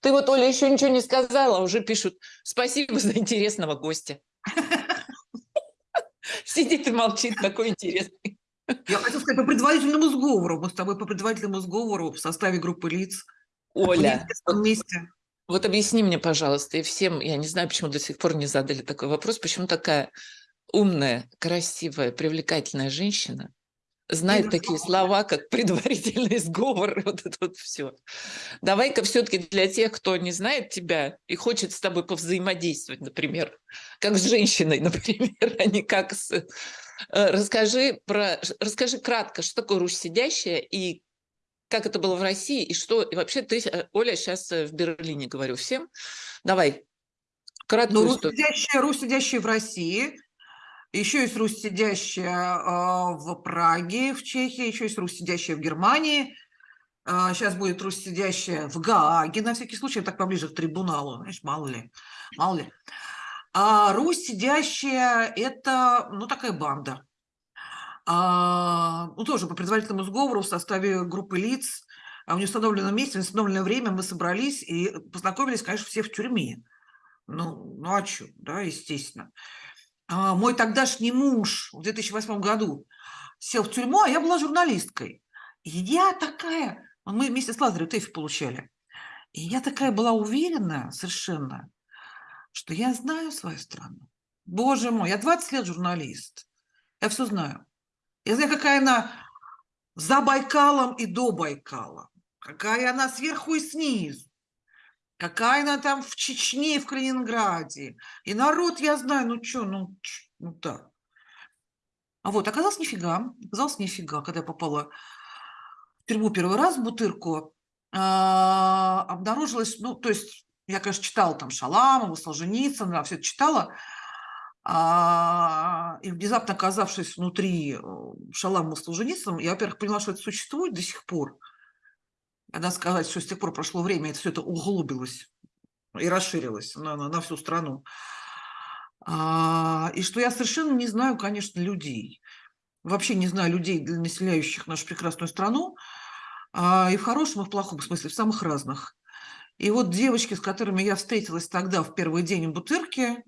Ты вот, Оля, еще ничего не сказала, а уже пишут «Спасибо за интересного гостя». Сидит и молчит, такой интересный. Я хотела сказать по предварительному сговору. Мы с тобой по предварительному сговору в составе группы лиц. Оля, вот, вот объясни мне, пожалуйста, и всем, я не знаю, почему до сих пор не задали такой вопрос, почему такая умная, красивая, привлекательная женщина знает такие слова, как предварительный сговор, вот это вот все. Давай-ка все-таки для тех, кто не знает тебя и хочет с тобой повзаимодействовать, например, как с женщиной, например, а не как с... Э, расскажи, про... Расскажи кратко, что такое Русь сидящая и как это было в России, и что... И вообще ты, э, Оля, сейчас э, в Берлине говорю всем. Давай, краткую ну, Русь сидящая, Русь сидящая в России – еще есть Русь, сидящая а, в Праге, в Чехии, еще есть Русь, сидящая в Германии. Сейчас а, будет Русь, сидящая в Гааге, на всякий случай, так поближе к трибуналу, знаешь, мало ли, мало ли. А Русь, сидящая, это, ну, такая банда. А, ну, тоже по предварительному сговору в составе группы лиц, а в неустановленном месте, в неустановленное время мы собрались и познакомились, конечно, все в тюрьме. Ну, ну а что, да, естественно. А, мой тогдашний муж в 2008 году сел в тюрьму, а я была журналисткой. И я такая, мы вместе с Лазарем ТЭФИ получали. И я такая была уверена совершенно, что я знаю свою страну. Боже мой, я 20 лет журналист. Я все знаю. Я знаю, какая она за Байкалом и до Байкала. Какая она сверху и снизу какая она там в Чечне, в Калининграде. И народ, я знаю, ну что, ну, ну так. А вот, оказалось нифига, оказалось нифига, когда я попала в тюрьму первый раз в Бутырку, а, обнаружилось, ну, то есть, я, конечно, читала там Шаламова, Солженицына, все это читала, а, и внезапно оказавшись внутри э, Шаламова с Солженицыным, я, во-первых, поняла, что это существует до сих пор – надо сказать, что с тех пор прошло время, это все это углубилось и расширилось на, на, на всю страну. А, и что я совершенно не знаю, конечно, людей. Вообще не знаю людей, населяющих нашу прекрасную страну. А, и в хорошем, и в плохом смысле, в самых разных. И вот девочки, с которыми я встретилась тогда в первый день в Бутырке,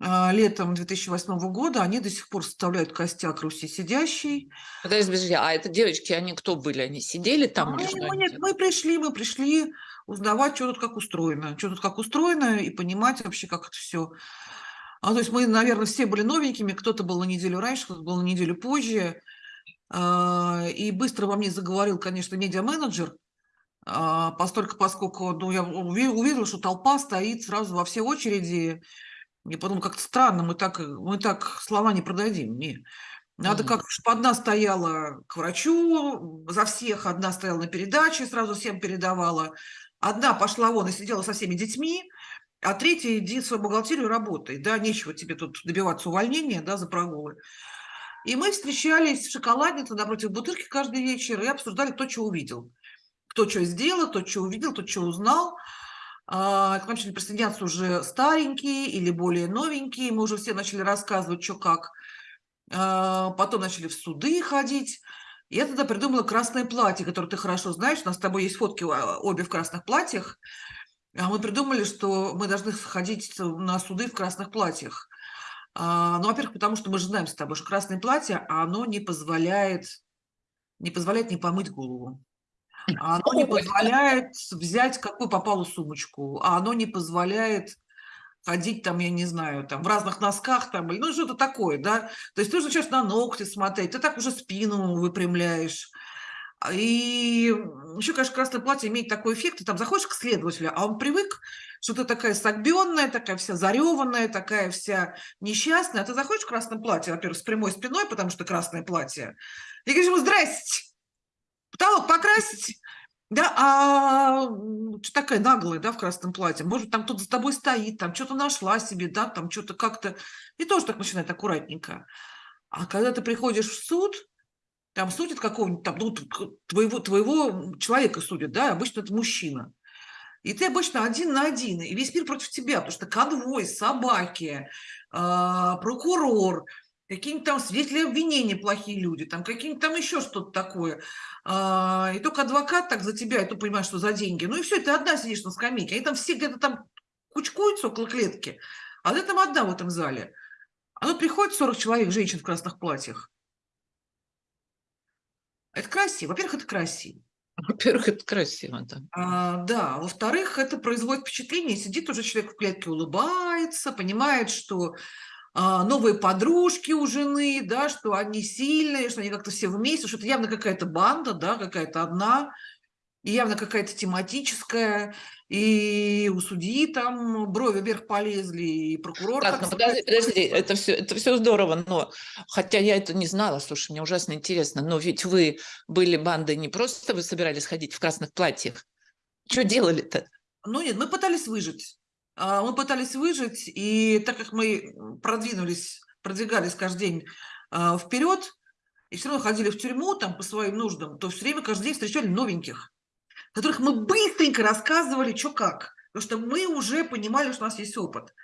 летом 2008 года, они до сих пор составляют костяк Руси сидящей. Подожди, подожди, а это девочки, они кто были? Они сидели там? А, или что нет, мы пришли, мы пришли узнавать, что тут как устроено, что тут как устроено, и понимать вообще, как это все. А, то есть мы, наверное, все были новенькими, кто-то был на неделю раньше, кто-то был на неделю позже. А, и быстро во мне заговорил, конечно, медиа-менеджер, а, постольку, поскольку ну, я увидела, что толпа стоит сразу во все очереди, я подумала, как-то странно, мы так, мы так слова не продадим. Не. Надо как чтобы одна стояла к врачу, за всех, одна стояла на передаче, сразу всем передавала. Одна пошла вон и сидела со всеми детьми, а третья иди в свою бухгалтерию работай. Да, нечего тебе тут добиваться увольнения да, за прогулы. И мы встречались в шоколаднице напротив бутырки каждый вечер и обсуждали, кто что увидел. Кто что сделал, кто что увидел, кто что узнал. А, к нам начали присоединяться уже старенькие или более новенькие. Мы уже все начали рассказывать, что как. А, потом начали в суды ходить. Я тогда придумала красное платье, которое ты хорошо знаешь. У нас с тобой есть фотки а, обе в красных платьях. Мы придумали, что мы должны ходить на суды в красных платьях. Ну, во-первых, потому что мы же знаем с тобой, что красное платье, оно не позволяет, не позволяет не помыть голову. А оно не позволяет взять какую попало сумочку, а оно не позволяет ходить там, я не знаю, там в разных носках там, ну что-то такое, да. То есть ты уже сейчас на ногти смотреть, ты так уже спину выпрямляешь. И еще, конечно, красное платье имеет такой эффект, ты там заходишь к следователю, а он привык, что ты такая согбенная, такая вся зареванная, такая вся несчастная, а ты заходишь в красном платье, во-первых, с прямой спиной, потому что красное платье, и говоришь ему «Здрасте!» Потолок покрасить, да, а что такая наглая, да, в красном платье, может, там кто-то за тобой стоит, там что-то нашла себе, да, там что-то как-то, и тоже так начинает аккуратненько. А когда ты приходишь в суд, там судят какого-нибудь, там, ну, твоего, твоего человека судят, да, обычно это мужчина. И ты обычно один на один, и весь мир против тебя, потому что конвой, собаки, э, прокурор, какие-нибудь там свидетели обвинения плохие люди, там какие-нибудь там еще что-то такое. А, и только адвокат так за тебя, и то понимаешь, что за деньги. Ну и все, ты одна сидишь на скамейке. Они там все где-то там кучкуются около клетки, а ты там одна в этом зале. А тут приходит 40 человек, женщин в красных платьях. Это красиво. Во-первых, это красиво. Во-первых, это красиво, да. А, да. Во-вторых, это производит впечатление. Сидит уже человек в клетке, улыбается, понимает, что а, новые подружки у жены, да, что они сильные, что они как-то все вместе, что это явно какая-то банда, да, какая-то одна, и явно какая-то тематическая, и у судьи там брови вверх полезли, и прокурор... Так, ну подожди, подожди, это все, это все здорово, но, хотя я это не знала, слушай, мне ужасно интересно, но ведь вы были бандой не просто, вы собирались ходить в красных платьях, что делали-то? Ну нет, мы пытались выжить. А, мы пытались выжить, и так как мы продвинулись, продвигались каждый день а, вперед, и все равно ходили в тюрьму там по своим нуждам, то все время каждый день встречали новеньких, которых мы быстренько рассказывали, что как. Потому что мы уже понимали, что у нас есть опыт.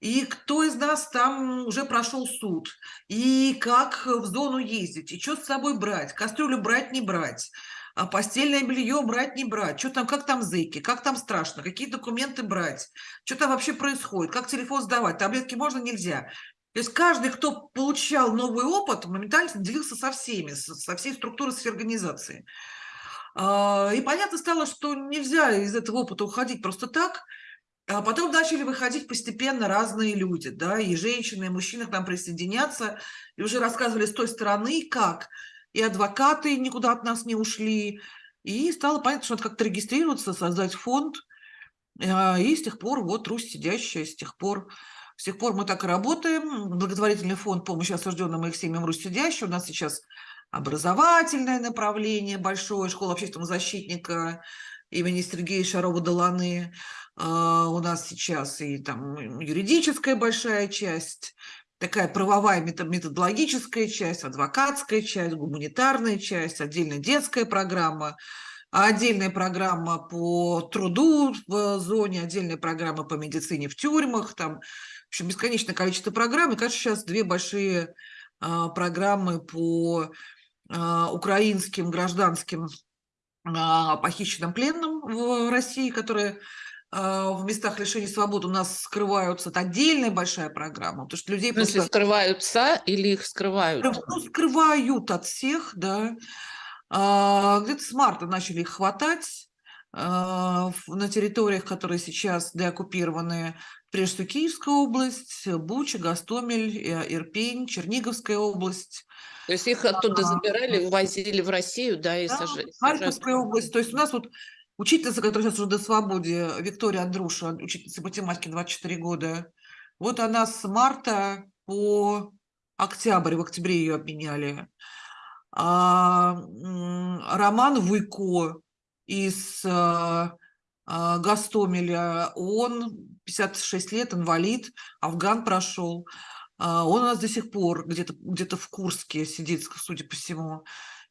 И кто из нас там уже прошел суд, и как в зону ездить, и что с собой брать, кастрюлю брать, не брать, а постельное белье брать, не брать, что там, как там зыки, как там страшно, какие документы брать, что там вообще происходит, как телефон сдавать, таблетки можно, нельзя. То есть каждый, кто получал новый опыт, моментально делился со всеми, со всей структурой своей организации. А, и понятно стало, что нельзя из этого опыта уходить просто так, а потом начали выходить постепенно разные люди, да, и женщины, и мужчины к нам присоединяться, и уже рассказывали с той стороны, как и адвокаты никуда от нас не ушли. И стало понятно, что надо как-то регистрироваться, создать фонд. А, и с тех пор вот Русь сидящая, с тех пор с тех пор мы так и работаем. Благотворительный фонд помощи осужденным их семьям Русь сидящая. У нас сейчас образовательное направление большое, школа общественного защитника имени Сергея Шарова-Доланы. А, у нас сейчас и там юридическая большая часть, такая правовая методологическая часть, адвокатская часть, гуманитарная часть, отдельная детская программа, отдельная программа по труду в зоне, отдельная программа по медицине в тюрьмах, там, в общем, бесконечное количество программ. И, кажется, сейчас две большие а, программы по а, украинским гражданским а, похищенным пленным в России, которые а, в местах лишения свободы у нас скрываются. Это отдельная большая программа. Потому что людей в смысле, просто... скрываются или их скрывают? Ну, скрывают от всех, да. А, где-то с марта начали их хватать а, на территориях, которые сейчас деоккупированы. Прежде всего Киевская область, Буча, Гастомель, э, Ирпень, Черниговская область. То есть их оттуда забирали, увозили в Россию, да, и да, сажали. Харьковская область. То есть у нас вот Учительница, которая сейчас уже до свободе, Виктория Андруша, учительница математики 24 года, вот она с марта по октябрь, в октябре ее обменяли. А, Роман Вуйко из а, а, Гастомеля, он 56 лет, инвалид, Афган прошел. А, он у нас до сих пор где-то где, -то, в Курске сидит, судя по всему.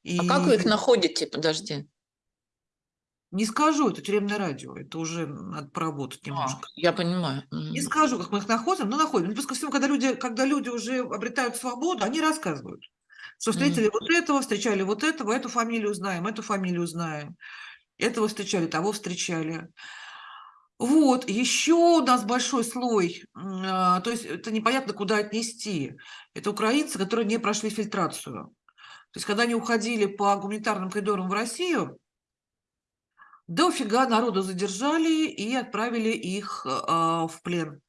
И... А как вы их находите? Подожди. Не скажу, это тюремное радио, это уже надо поработать а, немножко. А, я понимаю. Не скажу, как мы их находим, но находим. Ну, плюс ко всему, когда люди, когда люди уже обретают свободу, они рассказывают, что встретили mm. вот этого, встречали вот этого, эту фамилию знаем, эту фамилию знаем, этого встречали, того встречали. Вот, еще у нас большой слой, а, то есть это непонятно, куда отнести. Это украинцы, которые не прошли фильтрацию. То есть, когда они уходили по гуманитарным коридорам в Россию, Дофига народу задержали и отправили их а, в плен.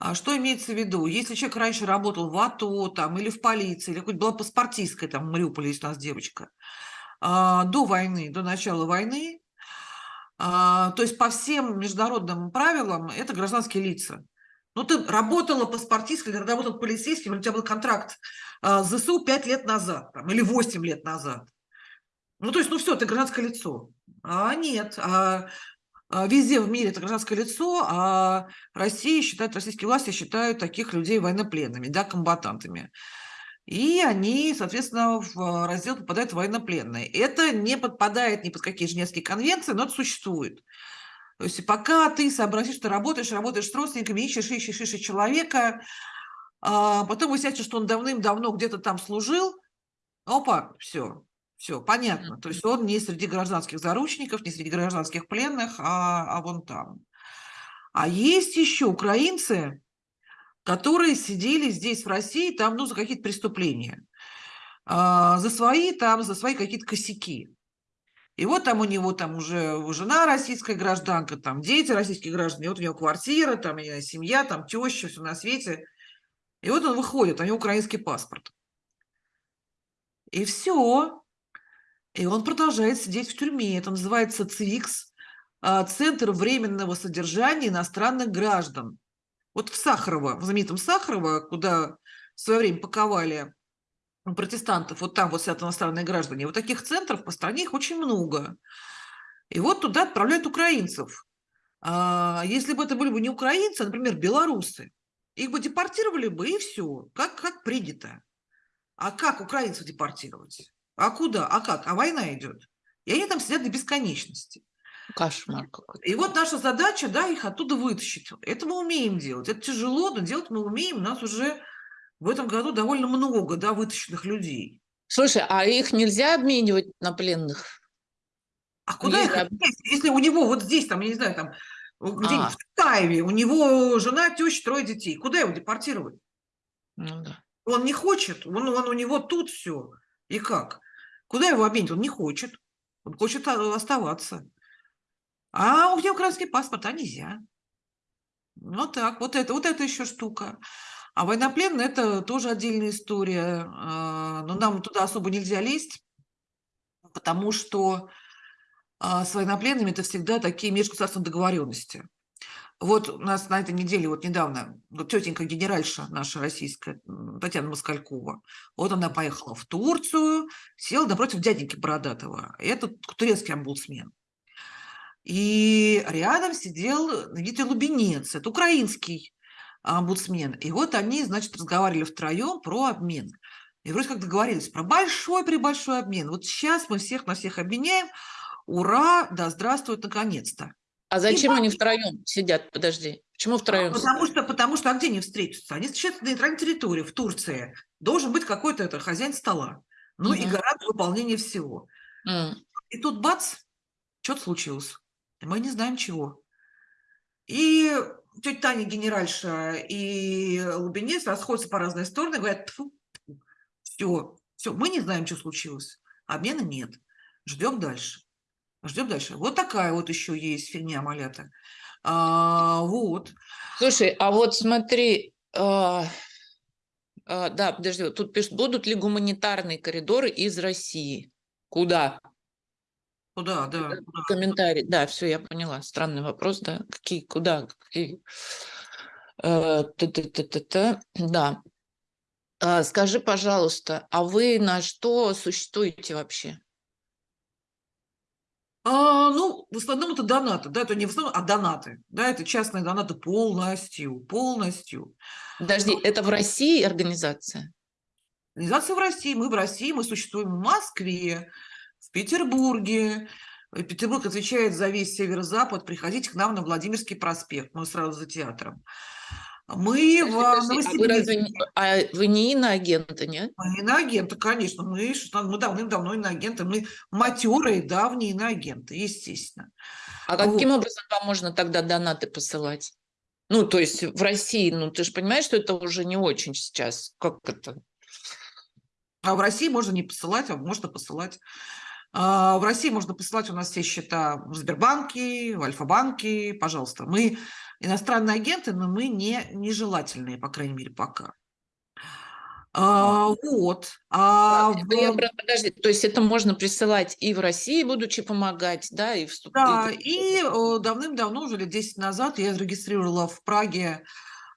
А что имеется в виду? Если человек раньше работал в АТО там, или в полиции, или хоть была паспортистская, там в Мариуполе есть у нас девочка, а, до войны, до начала войны, то есть по всем международным правилам это гражданские лица. Ну, ты работала паспортисткой, работал полицейским, у тебя был контракт с ЗСУ 5 лет назад там, или 8 лет назад. Ну, то есть, ну все, ты гражданское лицо. А нет, а, а везде в мире это гражданское лицо, а Россия считает, российские власти считают таких людей военнопленными, да, комбатантами. И они, соответственно, в раздел попадают военнопленные. Это не подпадает ни под какие Женевские конвенции, но это существует. То есть пока ты сообразишь, что работаешь, работаешь с родственниками, ищешь, ищешь, ищешь человека, а потом выясняется, что он давным-давно где-то там служил, опа, все, все, понятно. То есть он не среди гражданских заручников, не среди гражданских пленных, а, а вон там. А есть еще украинцы, которые сидели здесь, в России, там, ну, за какие-то преступления. А, за свои, там, за свои какие-то косяки. И вот там у него там уже жена российская гражданка, там дети российские граждане, вот у него квартира, там семья, там теща, все на свете. И вот он выходит, у него украинский паспорт. И все. И он продолжает сидеть в тюрьме. Это называется ЦИКС, а, Центр временного содержания иностранных граждан. Вот в Сахарово, в знаменитом Сахарово, куда в свое время паковали протестантов, вот там вот сидят иностранные граждане, вот таких центров по стране их очень много. И вот туда отправляют украинцев. А если бы это были бы не украинцы, а, например, белорусы, их бы депортировали бы, и все, как, как принято. А как украинцев депортировать? А куда? А как? А война идет. И они там сидят до бесконечности. Кошмар какой-то. И вот наша задача, да, их оттуда вытащить. Это мы умеем делать. Это тяжело, но делать мы умеем. У нас уже в этом году довольно много, да, вытащенных людей. Слушай, а их нельзя обменивать на пленных? А куда их обменять, если у него вот здесь, там, я не знаю, там, где-нибудь а. в Таеве, у него жена, теща, трое детей. Куда его депортировать? Ну, да. Он не хочет, он, он у него тут все. И как? Куда его обменять? Он не хочет. Он хочет оставаться. А у него украинский паспорт, а нельзя. Вот так, вот это, вот это еще штука. А военнопленные – это тоже отдельная история. А, но нам туда особо нельзя лезть, потому что а, с военнопленными это всегда такие межгосударственные договоренности. Вот у нас на этой неделе, вот недавно, вот тетенька генеральша наша российская, Татьяна Москалькова, вот она поехала в Турцию, села напротив дяденьки Бородатого. Это турецкий омбудсмен. И рядом сидел Дмитрий Лубенец, это украинский омбудсмен. И вот они, значит, разговаривали втроем про обмен. И вроде как договорились про большой-пребольшой обмен. Вот сейчас мы всех на всех обменяем. Ура, да здравствует наконец-то. А зачем и они втроем сидят? Подожди. Почему втроем? Потому что, потому что, а где они встретятся? Они встречаются на нейтральной территории, в Турции. Должен быть какой-то это, хозяин стола. Ну угу. и гарант выполнения всего. Угу. И тут бац, что-то случилось. Мы не знаем чего. И тетя Таня генеральша и Лубенец расходятся по разные стороны, говорят, все, все, мы не знаем, что случилось. Обмена нет. Ждем дальше. Ждем дальше. Вот такая вот еще есть фигня малята. А, вот. Слушай, а вот смотри, а, а, да, подожди, тут пишут, будут ли гуманитарные коридоры из России? Куда? Куда, да. Куда? Комментарий, да, все, я поняла. Странный вопрос, да. Какие, куда, какие? Э, да. А, скажи, пожалуйста, а вы на что существуете вообще? А, ну, в основном это донаты, да, это не в основном, а донаты, да, это частные донаты полностью, полностью. Подожди, Но... это в России организация? Организация в России, мы в России, мы существуем в Москве, в Петербурге. Петербург отвечает за весь северо-запад, приходите к нам на Владимирский проспект, мы сразу за театром. Мы в Новосибирске. А вы, разве, а вы не иноагенты, нет? Мы иноагенты, конечно. Мы, мы давным-давно иноагенты. Мы матерые, давние иноагенты, естественно. А каким вот. образом вам можно тогда донаты посылать? Ну, то есть в России, ну, ты же понимаешь, что это уже не очень сейчас. Как это? А в России можно не посылать, а можно посылать. А в России можно посылать у нас все счета в Сбербанке, в Альфа-банке, пожалуйста. Мы иностранные агенты, но мы не нежелательные, по крайней мере, пока. А, вот. А, в... я, подожди, то есть это можно присылать и в России, будучи помогать, да, и вступить? Да, и давным-давно, уже лет 10 назад, я зарегистрировала в Праге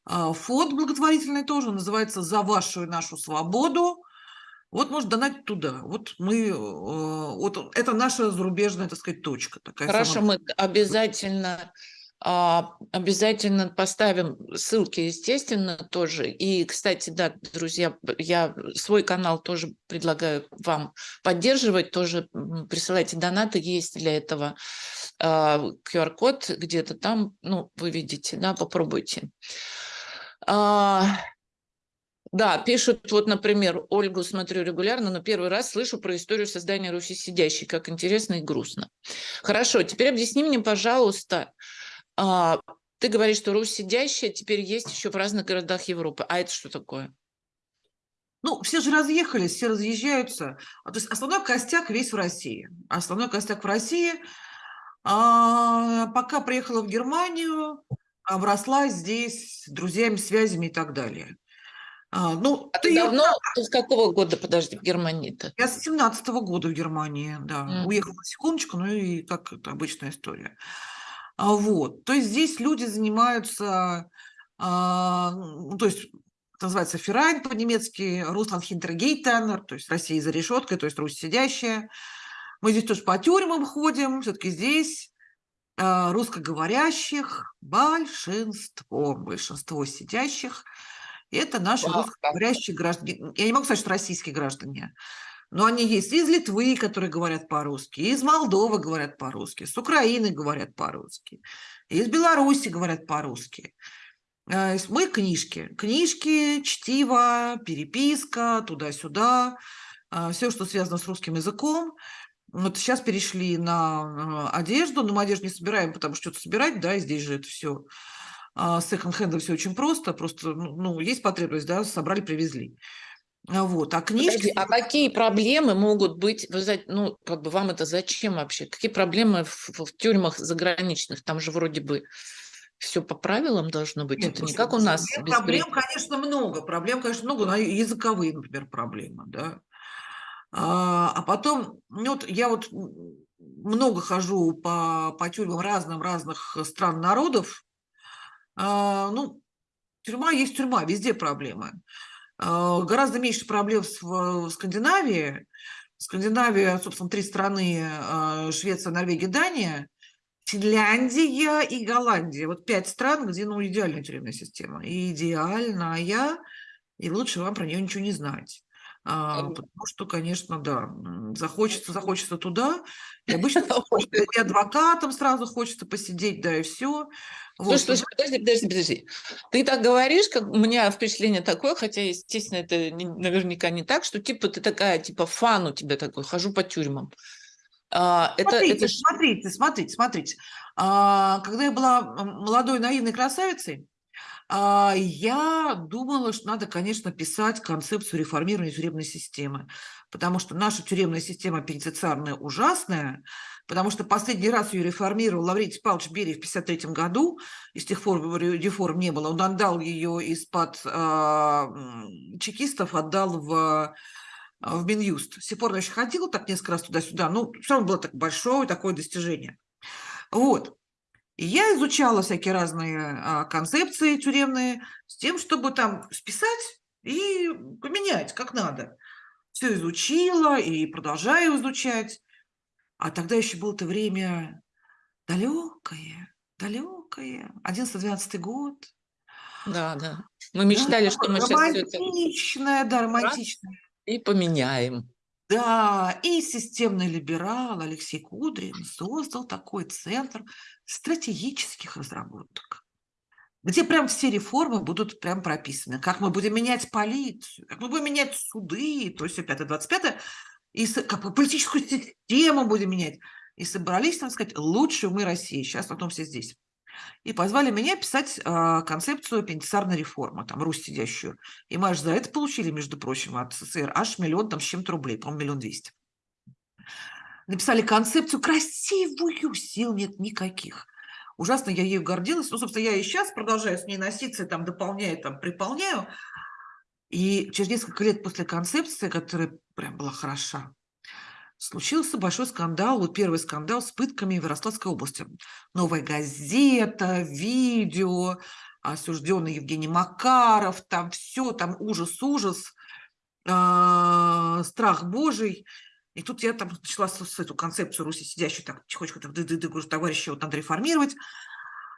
а, фонд благотворительный тоже, называется «За вашу и нашу свободу». Вот может донать туда. Вот мы, вот это наша зарубежная, так сказать, точка. Такая Хорошо, самая... мы обязательно а, обязательно поставим ссылки, естественно, тоже. И, кстати, да, друзья, я свой канал тоже предлагаю вам поддерживать, тоже присылайте донаты, есть для этого QR-код а, где-то там, ну, вы видите, да, попробуйте. А, Да, пишут, вот, например, Ольгу смотрю регулярно, но первый раз слышу про историю создания Руси сидящей, как интересно и грустно. Хорошо, теперь объясни мне, пожалуйста, а, ты говоришь, что Русь сидящая теперь есть еще в разных городах Европы. А это что такое? Ну, все же разъехались, все разъезжаются. А, то есть основной костяк весь в России. Основной костяк в России. А, пока приехала в Германию, обросла здесь друзьями, связями и так далее. А, ну, а ты давно, ты с какого года, подожди, в Германии-то? Я с 17 -го года в Германии, да. Mm. Уехала на секундочку, ну и как это обычная история. А, вот, то есть здесь люди занимаются, а, ну, то есть называется Ферайн по-немецки, Руслан Хинтергейтенер, то есть Россия за решеткой, то есть Русь сидящая. Мы здесь тоже по тюрьмам ходим, все-таки здесь а, русскоговорящих большинство, большинство сидящих – это наши Вау. русскоговорящие граждане. Я не могу сказать, что российские граждане, но они есть из Литвы, которые говорят по-русски, из Молдовы говорят по-русски, с Украины говорят по-русски, из Беларуси говорят по-русски. Э, мы книжки. Книжки, чтиво, переписка, туда-сюда. Э, Все, что связано с русским языком. Вот сейчас перешли на э, одежду, но мы одежду не собираем, потому что что-то собирать, да, здесь же это все с секонд-хендом все очень просто, просто, ну, ну, есть потребность, да, собрали, привезли. А, вот, а книжки... Подожди, а какие проблемы могут быть, вы ну, как бы вам это зачем вообще? Какие проблемы в, в тюрьмах заграничных? Там же вроде бы все по правилам должно быть. Нет, это не как у нас. Проблем, проблем, конечно, много. Проблем, конечно, много, но языковые, например, проблемы, да. А, а потом, ну, вот я вот много хожу по, по тюрьмам разным разных стран народов, а, ну, тюрьма есть тюрьма, везде проблемы. А, гораздо меньше проблем в Скандинавии. Скандинавия, собственно, три страны, а, Швеция, Норвегия, Дания, Финляндия и Голландия. Вот пять стран, где, ну, идеальная тюремная система. И идеальная, и лучше вам про нее ничего не знать. А, потому что, конечно, да, захочется, захочется туда. И обычно и адвокатом сразу хочется посидеть, да, и все. Слушай, вот. слушай, подожди, подожди, подожди. Ты так говоришь, как у меня впечатление такое, хотя, естественно, это не, наверняка не так, что типа ты такая, типа фан у тебя такой, хожу по тюрьмам. А, смотрите, это... смотрите, смотрите, смотрите. А, когда я была молодой наивной красавицей, а, я думала, что надо, конечно, писать концепцию реформирования тюремной системы, потому что наша тюремная система пенитенциарная ужасная, потому что последний раз ее реформировал Лаврентий Павлович Берия в 1953 году, и с тех пор реформ не было. Он отдал ее из-под э, чекистов, отдал в в Минюст. С тех пор еще ходила так несколько раз туда-сюда, ну, все равно было так большое такое достижение. Вот. Я изучала всякие разные а, концепции тюремные с тем, чтобы там списать и поменять, как надо. Все изучила и продолжаю изучать. А тогда еще было-то время далекое, далекое, 11-12 год. Да, да. Мы мечтали, да, что мы сейчас все это... Романтичное, да, романтичное. И поменяем. Да, и системный либерал Алексей Кудрин создал такой центр стратегических разработок, где прям все реформы будут прям прописаны. Как мы будем менять полицию, как мы будем менять суды, то есть 5-25, и как политическую систему будем менять. И собрались, так сказать, лучшую мы России. Сейчас потом все здесь и позвали меня писать э, концепцию пенитенциарной реформы, там, Русь сидящую. И мы аж за это получили, между прочим, от СССР аж миллион там с чем-то рублей, по-моему, миллион двести. Написали концепцию красивую, сил нет никаких. Ужасно я ею гордилась. Ну, собственно, я и сейчас продолжаю с ней носиться, там, дополняю, там, приполняю. И через несколько лет после концепции, которая прям была хороша, случился большой скандал, вот первый скандал с пытками в Ярославской области. Новая газета, видео, осужденный Евгений Макаров, там все, там ужас-ужас, э, страх Божий. И тут я там начала с, с эту концепцию Руси сидящую, так тихонечко, так, ды -ды -ды, говорю, товарищи, вот надо реформировать.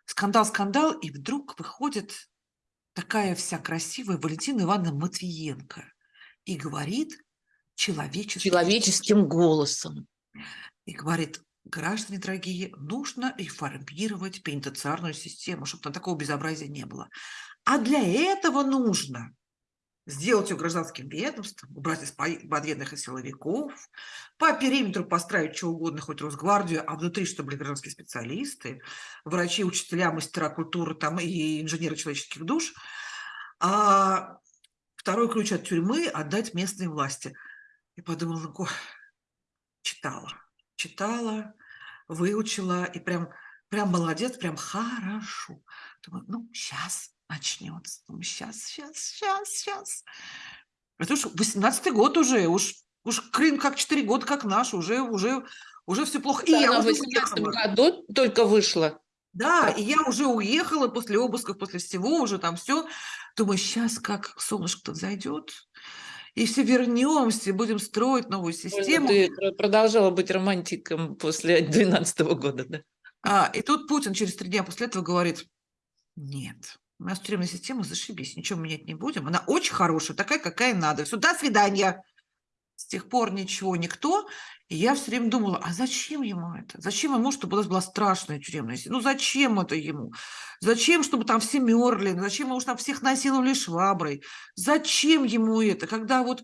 Скандал, скандал, и вдруг выходит такая вся красивая Валентина Ивановна Матвиенко и говорит, человеческим, человеческим голосом. И говорит, граждане дорогие, нужно реформировать пенитенциарную систему, чтобы там такого безобразия не было. А для этого нужно сделать ее гражданским ведомством, убрать из подведных и силовиков, по периметру построить что угодно, хоть Росгвардию, а внутри, чтобы были гражданские специалисты, врачи, учителя, мастера культуры там, и инженеры человеческих душ. А второй ключ от тюрьмы – отдать местной власти. И подумала, ой, читала, читала, выучила, и прям, прям молодец, прям хорошо. Думаю, ну, сейчас начнется. Думаю, сейчас, сейчас, сейчас, сейчас. Это уж 18-й год уже, уж, уж Крым как 4 года, как наш, уже, уже, уже все плохо. И я в 18 году только вышла. Да, и я уже уехала после обысков, после всего, уже там все. Думаю, сейчас как солнышко-то зайдет, и все вернемся, будем строить новую систему. Ты продолжала быть романтиком после 12 года, да? А, и тут Путин через три дня после этого говорит, нет, у нас тюремная система, зашибись, ничего менять не будем. Она очень хорошая, такая, какая надо. Все, до свидания. С тех пор ничего, никто. И я все время думала, а зачем ему это? Зачем ему, чтобы у нас была страшная тюремная система? Ну зачем это ему? Зачем, чтобы там все мерли? Зачем ему, чтобы всех насиловали шваброй? Зачем ему это? Когда вот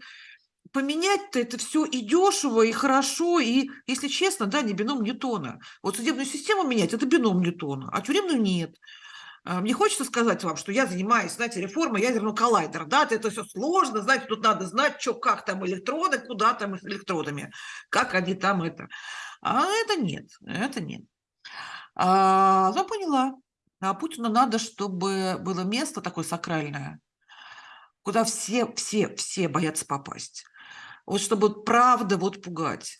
поменять-то это все и дешево, и хорошо, и, если честно, да, не бином Ньютона. Вот судебную систему менять – это бином Ньютона, а тюремную нет. А, мне хочется сказать вам, что я занимаюсь, знаете, реформой ядерного коллайдера. Да, это все сложно, знаете, тут надо знать, что, как там электроны, куда там их электродами, как они там это. А это нет, это нет. А, я поняла. А Путину надо, чтобы было место такое сакральное, куда все, все, все боятся попасть. Вот чтобы правда вот пугать.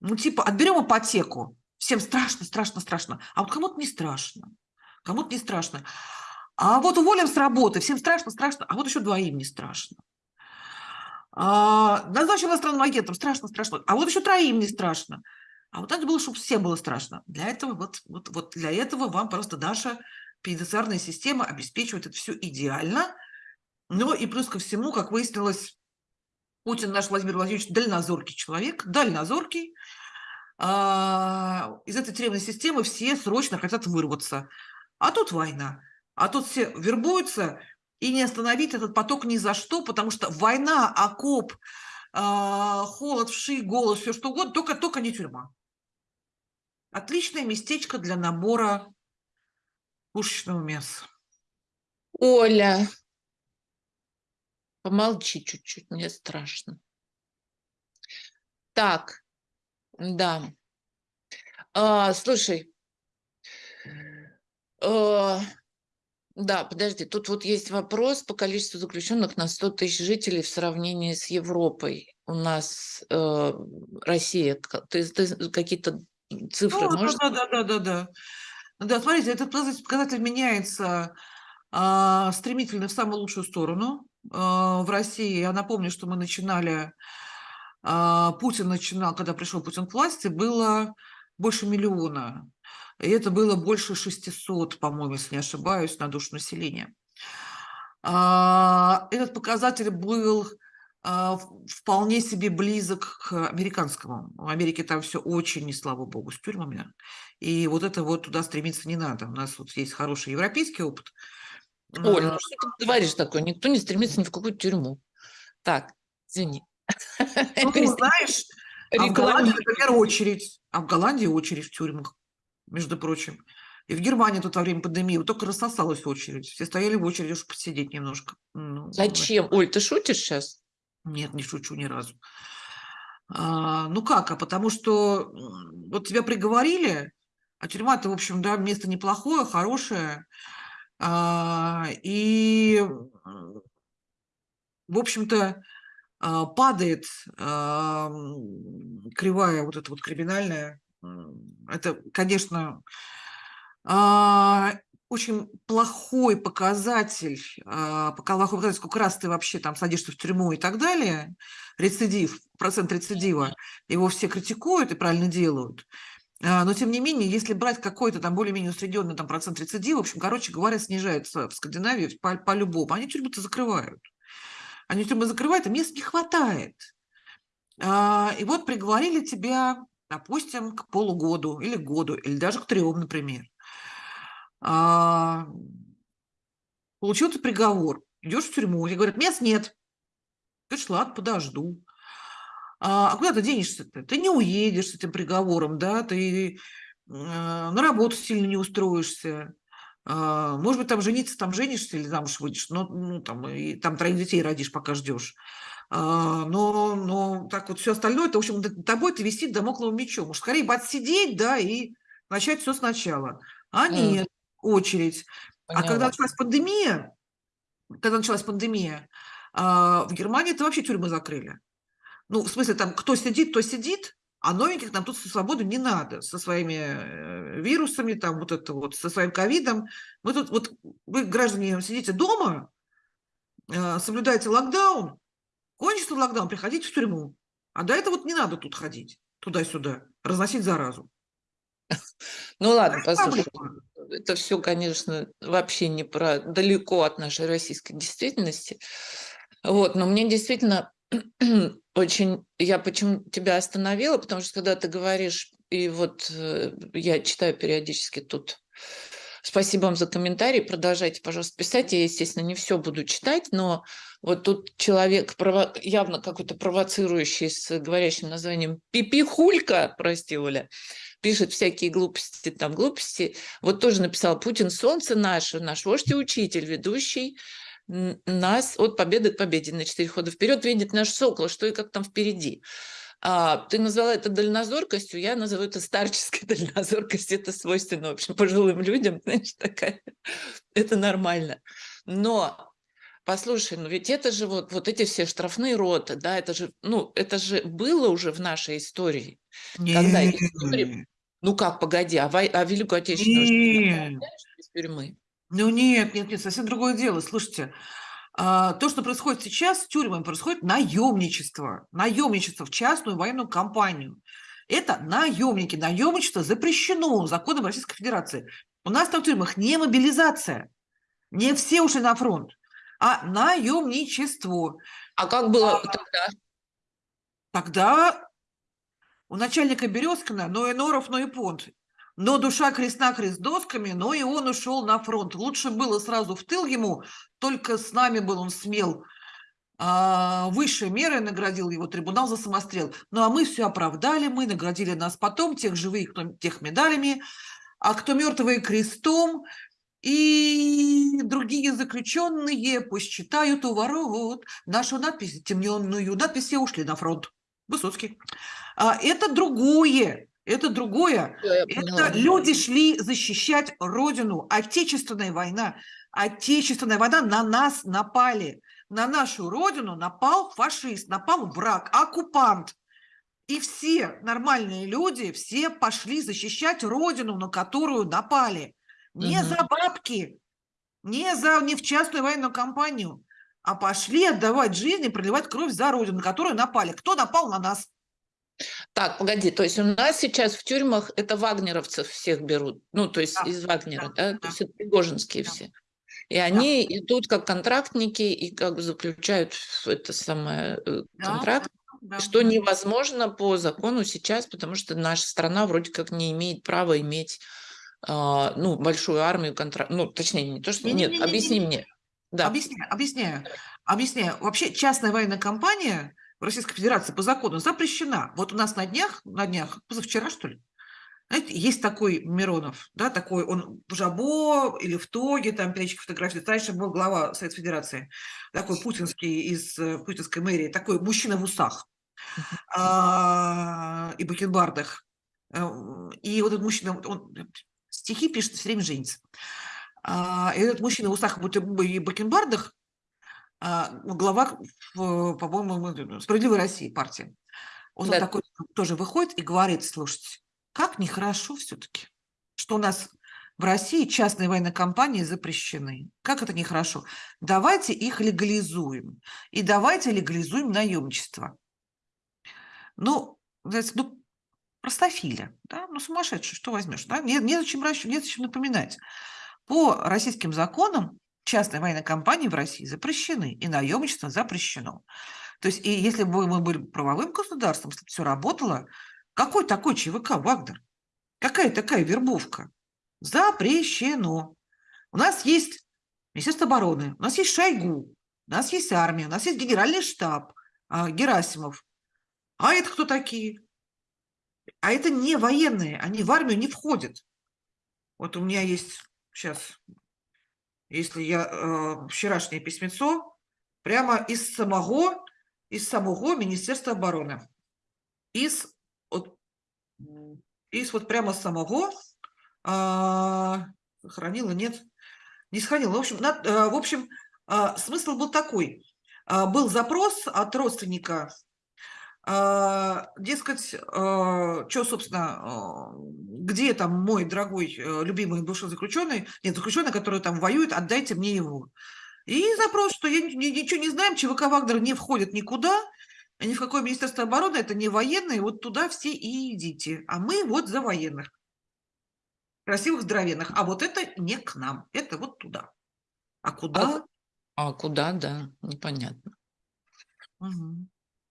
Ну, типа, отберем ипотеку. Всем страшно, страшно, страшно. А вот кому-то не страшно кому-то не страшно. А вот уволим с работы, всем страшно, страшно, а вот еще двоим не страшно. А, назначим иностранным агентом, страшно, страшно, а вот еще троим не страшно. А вот надо было, чтобы всем было страшно. Для этого, вот, вот, вот для этого вам просто наша пенитенциарная система обеспечивает это все идеально. Но и плюс ко всему, как выяснилось, Путин наш Владимир Владимирович дальнозоркий человек, дальнозоркий. А, из этой тюремной системы все срочно хотят вырваться. А тут война. А тут все вербуются, и не остановить этот поток ни за что, потому что война, окоп, э, холод, вши, голос, все что угодно, только, только не тюрьма. Отличное местечко для набора пушечного мяса. Оля, помолчи чуть-чуть, мне страшно. Так, да. А, слушай, да, подожди, тут вот есть вопрос по количеству заключенных на 100 тысяч жителей в сравнении с Европой. У нас э, Россия, ты, ты какие-то цифры ну, можешь? Да, да, да, да, да. Да, смотрите, этот показатель меняется а, стремительно в самую лучшую сторону. А, в России, я напомню, что мы начинали, а, Путин начинал, когда пришел Путин к власти, было больше миллиона и это было больше 600, по-моему, если не ошибаюсь, на душу населения. А, этот показатель был а, вполне себе близок к американскому. В Америке там все очень, не слава богу, с тюрьмами. И вот это вот туда стремиться не надо. У нас вот есть хороший европейский опыт. Оль, ну что ты говоришь такое? Никто не стремится ни в какую тюрьму. Так, извини. Ну, знаешь, а в Голландии, например, очередь. А в Голландии очередь в тюрьмах между прочим. И в Германии тут во время пандемии вот только рассосалась очередь. Все стояли в очереди, чтобы посидеть немножко. Ну, Зачем? Оль, ты шутишь сейчас? Нет, не шучу ни разу. А, ну как? А потому что вот тебя приговорили, а тюрьма-то, в общем, да, место неплохое, хорошее. А, и, в общем-то, а, падает а, кривая вот эта вот криминальная это, конечно, а, очень плохой показатель, а, плохой показатель, сколько раз ты вообще там садишься в тюрьму и так далее, рецидив, процент рецидива, его все критикуют и правильно делают. А, но, тем не менее, если брать какой-то там более-менее усредненный там, процент рецидива, в общем, короче говоря, снижается в Скандинавии по-любому. По Они тюрьмы-то закрывают. Они тюрьмы закрывают, а мест не хватает. И вот приговорили тебя допустим, к полугоду или году, или даже к трем, например. А, получил ты приговор, идешь в тюрьму, и говорят, мест нет, Говоришь, ладно, подожду. А, а куда ты денешься-то? Ты не уедешь с этим приговором, да, ты э, на работу сильно не устроишься. А, может быть, там жениться, там женишься или замуж выйдешь, но ну, там, и, там троих детей родишь, пока ждешь. А, но, но так вот все остальное, это, в общем, тобой ты висит домокловым мечом. Может, скорее бы отсидеть, да, и начать все сначала. А нет, mm. очередь. Поняла. А когда началась пандемия, когда началась пандемия, а, в Германии это вообще тюрьмы закрыли. Ну, в смысле, там, кто сидит, то сидит, а новеньких нам тут со свободу не надо, со своими э, вирусами, там, вот это вот, со своим ковидом. Мы тут, вот, вы, граждане, сидите дома, э, соблюдаете локдаун, кончится локдаун, приходите в тюрьму. А до этого вот не надо тут ходить, туда-сюда, разносить заразу. Ну ладно, послушай, это все, конечно, вообще не про далеко от нашей российской действительности. Вот, но мне действительно очень, я почему тебя остановила, потому что когда ты говоришь, и вот э, я читаю периодически тут, спасибо вам за комментарий, продолжайте, пожалуйста, писать, я, естественно, не все буду читать, но вот тут человек прово... явно какой-то провоцирующий с говорящим названием «Пипихулька», прости, Оля, пишет всякие глупости, там глупости. Вот тоже написал «Путин – солнце наше, наш вождь и учитель, ведущий нас от победы к победе на четыре хода вперед видит наш сокол, что и как там впереди. А, ты назвала это дальнозоркостью, я называю это старческой дальнозоркостью, это свойственно, в общем, пожилым людям, значит, такая, это нормально. Но, послушай, ну ведь это же вот, вот эти все штрафные роты, да, это же, ну, это же было уже в нашей истории. Нет. Когда история, ну как, погоди, а, а Великую Отечественную из тюрьмы? Ну нет, нет, нет, совсем другое дело. Слушайте, то, что происходит сейчас с тюрьмами, происходит наемничество. Наемничество в частную военную компанию. Это наемники. Наемничество запрещено законом Российской Федерации. У нас там в тюрьмах не мобилизация. Не все ушли на фронт, а наемничество. А как было а, тогда? Тогда у начальника Березкина, но и Норов, но и Понт но душа крест-накрест досками, но и он ушел на фронт. Лучше было сразу в тыл ему, только с нами был он смел. А, высшие меры наградил его трибунал за самострел. Ну а мы все оправдали, мы наградили нас потом, тех живых, кто, тех медалями, а кто мертвые крестом, и другие заключенные пусть читают у ворот нашу надпись темненную. Надпись все ушли на фронт. Высоцкий. А, это другое. Это другое. Это люди шли защищать Родину. Отечественная война. Отечественная война на нас напали. На нашу Родину напал фашист, напал враг, оккупант. И все нормальные люди, все пошли защищать Родину, на которую напали. Не угу. за бабки, не, за, не в частную военную компанию, а пошли отдавать жизнь и проливать кровь за Родину, на которую напали. Кто напал на нас? Так, погоди, то есть у нас сейчас в тюрьмах это вагнеровцев всех берут, ну, то есть да, из Вагнера, да, да? да. то есть это пригожинские да. все. И они да. идут как контрактники и как бы заключают это самое э, контракт, да, да, что невозможно по закону сейчас, потому что наша страна вроде как не имеет права иметь э, ну, большую армию контракт, ну, точнее, не то, что... Не, нет, не, не, объясни не, не, мне. Да. Объясняю, объясняю, объясняю. Вообще частная военная компания – в Российской Федерации по закону запрещена. Вот у нас на днях, на днях, позавчера, что ли, знаете, есть такой Миронов, да, такой, он в Жабо или в Тоге, там перечки фотографии, раньше был глава Советской Федерации, такой путинский из э, путинской мэрии, такой мужчина в усах а, и бакенбардах. Э, и вот этот мужчина, он стихи пишет, все время женится. А, и этот мужчина в усах и бакенбардах а, ну, глава, по-моему, «Справедливой России» партии. Он да. такой тоже выходит и говорит, слушайте, как нехорошо все-таки, что у нас в России частные военные компании запрещены. Как это нехорошо? Давайте их легализуем. И давайте легализуем наемничество. Ну, знаете, ну, простофиля, да, ну, сумасшедший, что возьмешь, да, нет, незачем, незачем напоминать. По российским законам частные военные компании в России запрещены, и наемничество запрещено. То есть, и если бы мы были правовым государством, если бы все работало, какой такой ЧВК Вагнер? Какая такая вербовка? Запрещено. У нас есть Министерство обороны, у нас есть Шойгу, у нас есть армия, у нас есть генеральный штаб, а, Герасимов. А это кто такие? А это не военные, они в армию не входят. Вот у меня есть сейчас, если я э, вчерашнее письмецо, прямо из самого, из самого Министерства обороны. Из, вот, из вот прямо самого, э, сохранила, нет, не сохранила. В общем, на, э, в общем э, смысл был такой. Э, был запрос от родственника дескать, а, что, собственно, а, где там мой дорогой, э, любимый бывший заключенный, нет, заключенный, который там воюет, отдайте мне его. И запрос, что я ничего не знаем, ЧВК Вагнер не входит никуда, ни в какое Министерство обороны, это не военные, вот туда все и идите. А мы вот за военных. Красивых, здоровенных. А вот это не к нам, это вот туда. А куда? А, а куда, да, непонятно. Угу.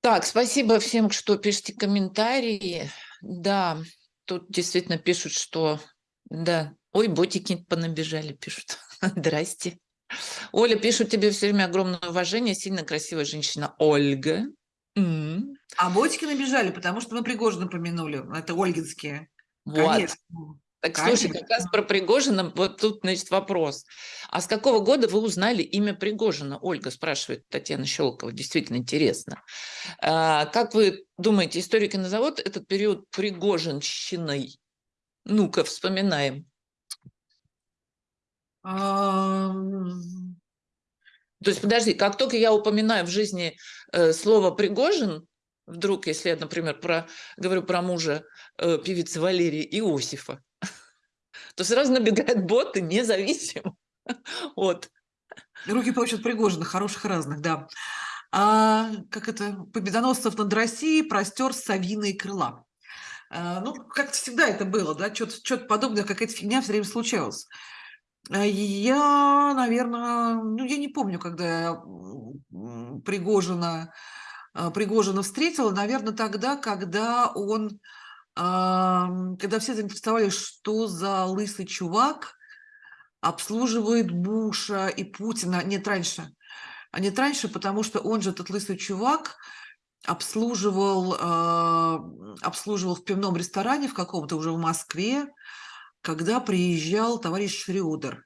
Так, спасибо всем, что пишете комментарии. Да, тут действительно пишут, что... Да, ой, ботики понабежали, пишут. Здрасте. Оля пишут тебе все время огромное уважение, сильно красивая женщина Ольга. М А ботики набежали, потому что мы Пригожина помянули. Это ольгинские. Вот. Конечно. Так, Конечно. слушай, как раз про Пригожина, вот тут, значит, вопрос. А с какого года вы узнали имя Пригожина? Ольга спрашивает Татьяна Щелкова, действительно интересно. А, как вы думаете, историки назовут этот период Пригожинщиной? Ну-ка, вспоминаем. То есть, подожди, как только я упоминаю в жизни э, слово «Пригожин», вдруг, если я, например, про, говорю про мужа э, певицы Валерии Иосифа, то сразу набегают боты независимо от... Руки получат Пригожина, хороших разных, да. А, как это, победоносцев над Россией простер совиные крыла. А, ну, как всегда это было, да, что-то подобное, какая-то фигня все время случалась. А, я, наверное, ну, я не помню, когда я Пригожина, а, Пригожина встретила, наверное, тогда, когда он когда все заинтересовались, что за лысый чувак обслуживает Буша и Путина. Нет, раньше. А нет, раньше, потому что он же, этот лысый чувак, обслуживал, э, обслуживал в пивном ресторане в каком-то уже в Москве, когда приезжал товарищ Шрёдер.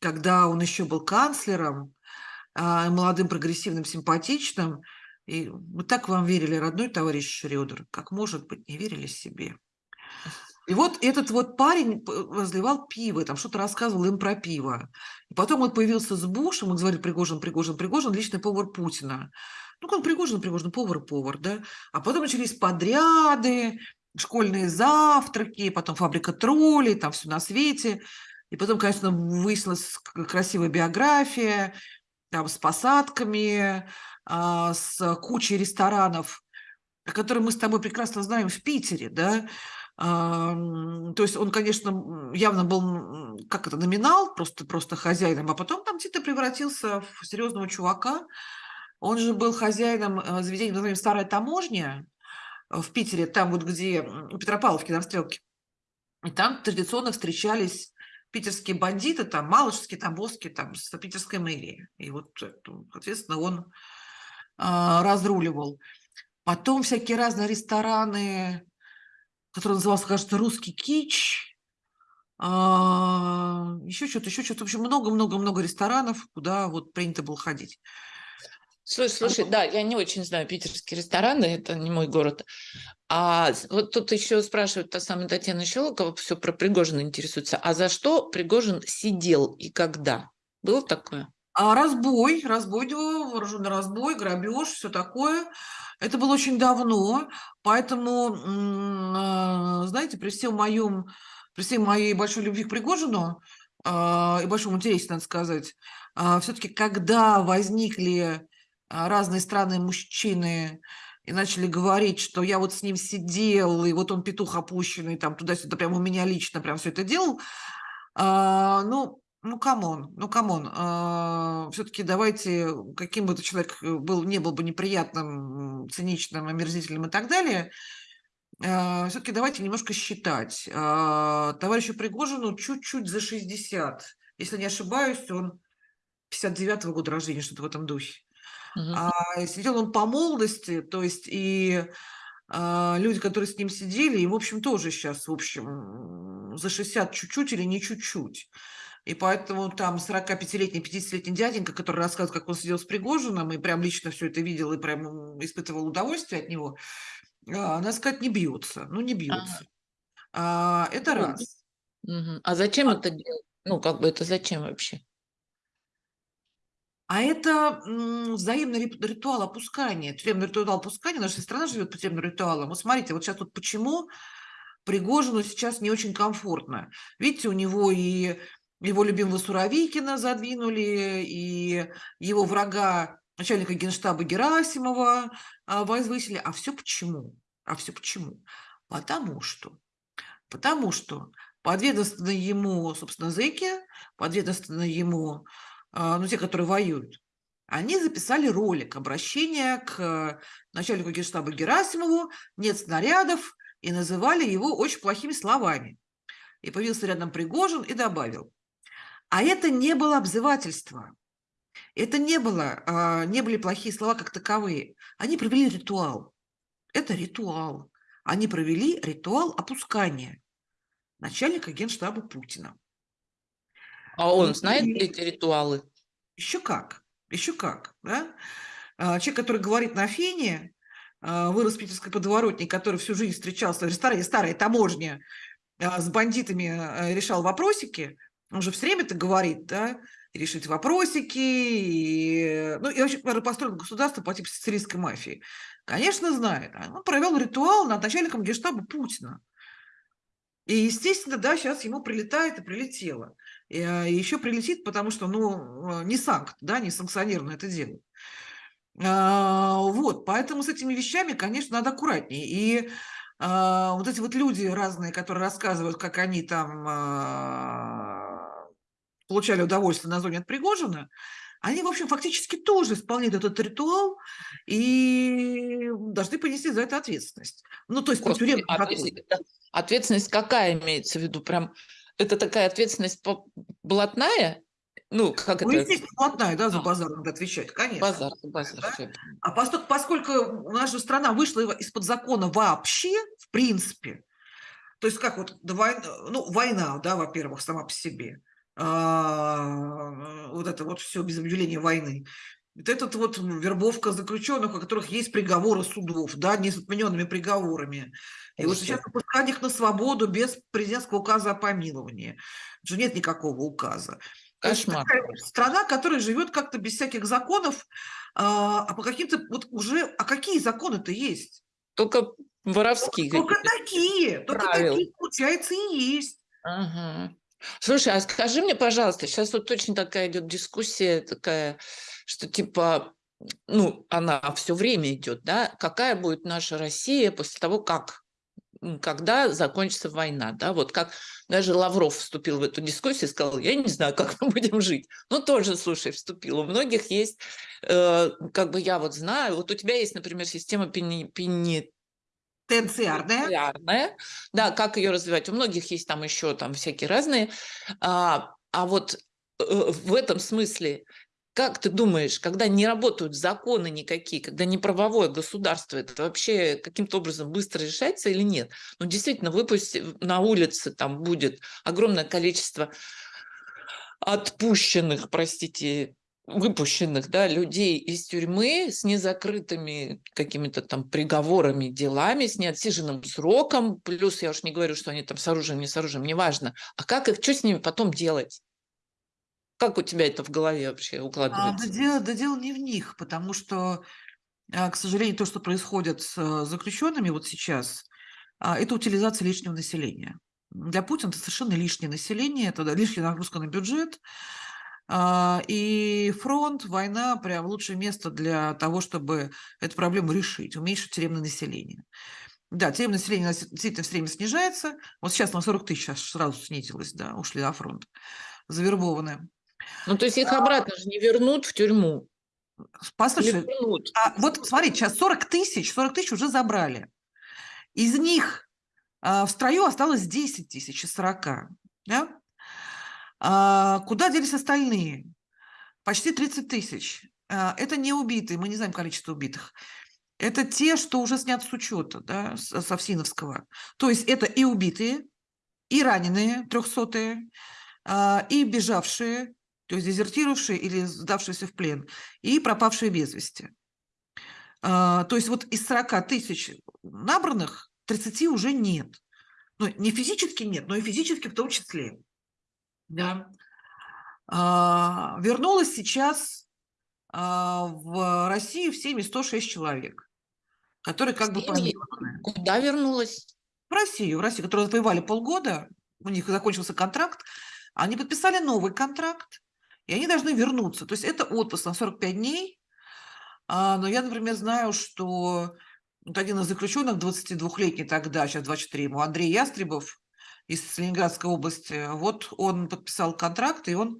Когда он еще был канцлером, э, молодым, прогрессивным, симпатичным – и мы так вам верили, родной товарищ Шрёдер, как, может быть, не верили себе. И вот этот вот парень разливал пиво, там что-то рассказывал им про пиво. И потом он появился с Бушем, он говорит, Пригожин, Пригожин, Пригожин, личный повар Путина. Ну, как Пригожин, Пригожин, повар, повар, да. А потом начались подряды, школьные завтраки, потом фабрика троллей, там все на свете. И потом, конечно, выяснилась красивая биография, там с посадками, а, с кучей ресторанов, которые мы с тобой прекрасно знаем в Питере, да, то есть он, конечно, явно был, как это, номинал, просто, просто хозяином, а потом там где-то превратился в серьезного чувака. Он же был хозяином э, заведения, назовем «Старая таможня» в Питере, там вот где Петропавловки на Стрелке. И там традиционно встречались питерские бандиты, там, Малышевские, Тамбовские, там, с питерской мэрии. И вот, соответственно, он а, разруливал. Потом всякие разные рестораны, которые назывался, кажется, «Русский кич», а, еще что-то, еще что-то. В общем, много-много-много ресторанов, куда вот принято было ходить. Слушай, слушай, да, я не очень знаю питерские рестораны, это не мой город. А вот тут еще спрашивают та самая Татьяна Щелокова, все про Пригожина интересуется. А за что Пригожин сидел и когда? Было такое? А разбой, разбой, вооруженный разбой, грабеж, все такое. Это было очень давно, поэтому, а, знаете, при всем моем, при всей моей большой любви к Пригожину а, и большом интересе, надо сказать, а, все-таки когда возникли разные странные мужчины и начали говорить, что я вот с ним сидел, и вот он петух опущенный, там туда-сюда, прям у меня лично прям все это делал, ну, ну, come on, ну, come on. А, Все-таки давайте, каким бы этот человек э, был, не был бы неприятным, циничным, омерзительным и так далее, а, все-таки давайте немножко считать. А, товарищу Пригожину чуть-чуть за 60. Если не ошибаюсь, он 59-го года рождения, что-то в этом духе. Угу. А сидел он по молодости, то есть и люди, которые с ним сидели, и, в общем, тоже сейчас, в общем, за 60 чуть-чуть или не чуть-чуть. И поэтому там 45-летний, 50-летний дяденька, который рассказывает, как он сидел с Пригожиным, и прям лично все это видел, и прям испытывал удовольствие от него, а, надо сказать, не бьются. Ну, не бьются. А, это раз. Угу. А зачем а... это делать? Ну, как бы это зачем вообще? А это взаимный ритуал опускания, тюремный ритуал опускания. Наша страна живет по тюремным ритуалам. Вот смотрите, вот сейчас вот почему Пригожину сейчас не очень комфортно. Видите, у него и его любимого Суровикина задвинули, и его врага, начальника генштаба Герасимова а, возвысили. А все почему? А все почему? Потому что, потому что подведомственные ему, собственно, зэки, подведомственные ему а, ну, те, которые воюют, они записали ролик обращения к начальнику генштаба Герасимову «Нет снарядов» и называли его очень плохими словами. И появился рядом Пригожин и добавил. А это не было обзывательство. Это не, было, а, не были плохие слова как таковые. Они провели ритуал. Это ритуал. Они провели ритуал опускания начальника генштаба Путина. А он знает и... эти ритуалы? Еще как, еще как. Да? А, человек, который говорит на фене, а, вырос в питерской подворотне, который всю жизнь встречался в ресторане старая таможня, а, с бандитами решал вопросики, он же все время это говорит, да, решить вопросики, и, ну, и вообще, построил государство по типу сицилийской мафии. Конечно, знает. Он провел ритуал над начальником генштаба Путина. И, естественно, да, сейчас ему прилетает и прилетело. И, а, еще прилетит, потому что, ну, не санкт, да, не санкционированно это делает. А, вот, поэтому с этими вещами, конечно, надо аккуратнее. И а, вот эти вот люди разные, которые рассказывают, как они там а, получали удовольствие на зоне от Пригожина, они, в общем, фактически тоже исполняют этот ритуал и должны понести за это ответственность. Ну, то есть по тюремному Ответственность какая имеется в виду? Прям это такая ответственность блатная? Ну, как ну, это? естественно, блатная, да, за а. базар надо отвечать, конечно. Базар, базар. Да? А поскольку, поскольку наша страна вышла из-под закона вообще, в принципе, то есть как вот война, ну, война, да, во-первых, сама по себе, а, вот это вот все без объявления войны. Вот этот вот вербовка заключенных, у которых есть приговоры судов, да, не с отмененными приговорами. И вот сейчас выпускать их на свободу без президентского указа о помиловании. Уже нет никакого указа. Кошмар. страна, которая живет как-то без всяких законов, а, а по каким-то вот уже, а какие законы-то есть? Только воровские. Только, только такие, только правил. такие, получается, и есть. Ага. Слушай, а скажи мне, пожалуйста, сейчас вот точно такая идет дискуссия такая, что типа, ну, она все время идет, да, какая будет наша Россия после того, как когда закончится война, да, вот как даже Лавров вступил в эту дискуссию и сказал, я не знаю, как мы будем жить. Ну, тоже, слушай, вступил. У многих есть, э, как бы я вот знаю, вот у тебя есть, например, система пени, пени, Терциарная. Да, как ее развивать. У многих есть там еще там всякие разные. А, а вот э, в этом смысле, как ты думаешь, когда не работают законы никакие, когда не правовое государство, это вообще каким-то образом быстро решается или нет? Ну, действительно, выпусть на улице там будет огромное количество отпущенных, простите, выпущенных да, людей из тюрьмы с незакрытыми какими-то там приговорами, делами, с неотсиженным сроком, плюс я уж не говорю, что они там с оружием, не с оружием, неважно. А как их, что с ними потом делать? Как у тебя это в голове вообще укладывается? А, да, дело, да дело не в них, потому что, а, к сожалению, то, что происходит с э, заключенными вот сейчас, а, это утилизация лишнего населения. Для Путина это совершенно лишнее население, это лишняя нагрузка на бюджет, а, и фронт, война – прям лучшее место для того, чтобы эту проблему решить, уменьшить тюремное население. Да, тюремное население действительно все время снижается. Вот сейчас на 40 тысяч сразу снизилось, да, ушли на фронт, завербованные. Ну, то есть их обратно же не вернут в тюрьму. Послушай, а вот смотри, сейчас 40 тысяч, 40 тысяч уже забрали. Из них а, в строю осталось 10 тысяч из 40. Да? А, куда делись остальные? Почти 30 тысяч. а, это не убитые, мы не знаем количество убитых. Это те, что уже снят с учета, да, с Совсиновского. То есть это и убитые, и раненые, трехсотые, а, и бежавшие, то есть дезертировавшие или сдавшиеся в плен, и пропавшие без вести. А, то есть вот из 40 тысяч набранных 30 уже нет. Ну, не физически нет, но и физически в том числе. Да. А, вернулось сейчас в Россию в семьи 106 человек, которые как бы помилованы. Куда вернулась? В Россию, в Россию, которые воевали полгода, у них закончился контракт, они подписали новый контракт, и они должны вернуться. То есть это отпуск на 45 дней. А, но я, например, знаю, что вот один из заключенных, 22-летний тогда, сейчас 24 ему, Андрей Ястребов из Ленинградской области, вот он подписал контракт, и он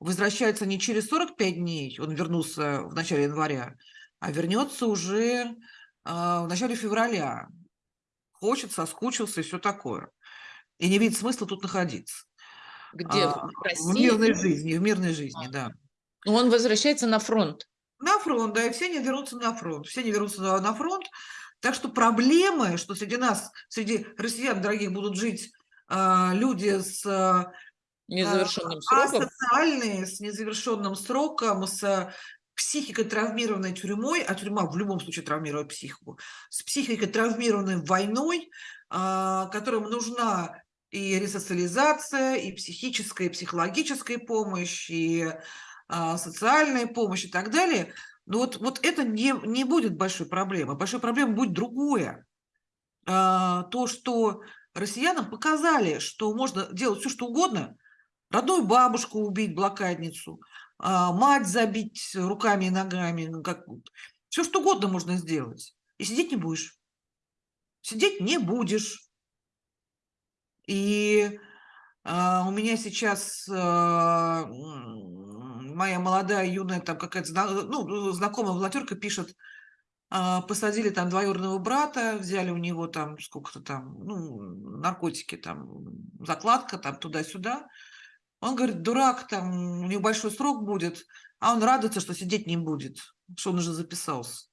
возвращается не через 45 дней, он вернулся в начале января, а вернется уже а, в начале февраля. Хочет, соскучился и все такое. И не видит смысла тут находиться. Где? А, в, России? в мирной жизни, в мирной жизни, а. да. Ну, он возвращается на фронт. На фронт, да, и все не вернутся на фронт. Все не вернутся на, фронт. Так что проблемы, что среди нас, среди россиян дорогих будут жить э, люди с а, незавершенным сроком. Асоциальные, с незавершенным сроком, с психикой травмированной тюрьмой, а тюрьма в любом случае травмирует психику, с психикой травмированной войной, которым нужна и ресоциализация, и психическая, и психологическая помощь, и а, социальная помощь и так далее. Но вот, вот это не, не будет большой проблемой. Большой проблемой будет другое. А, то, что россиянам показали, что можно делать все, что угодно, родную бабушку убить, блокадницу, а, мать забить руками и ногами, ну, как, все, что угодно можно сделать. И сидеть не будешь. Сидеть не будешь. И а, у меня сейчас а, моя молодая, юная, там какая-то ну, знакомая волонтерка пишет, а, посадили там двоюродного брата, взяли у него там сколько-то там, ну, наркотики, там, закладка там туда-сюда. Он говорит, дурак, там, у него большой срок будет, а он радуется, что сидеть не будет, что он уже записался.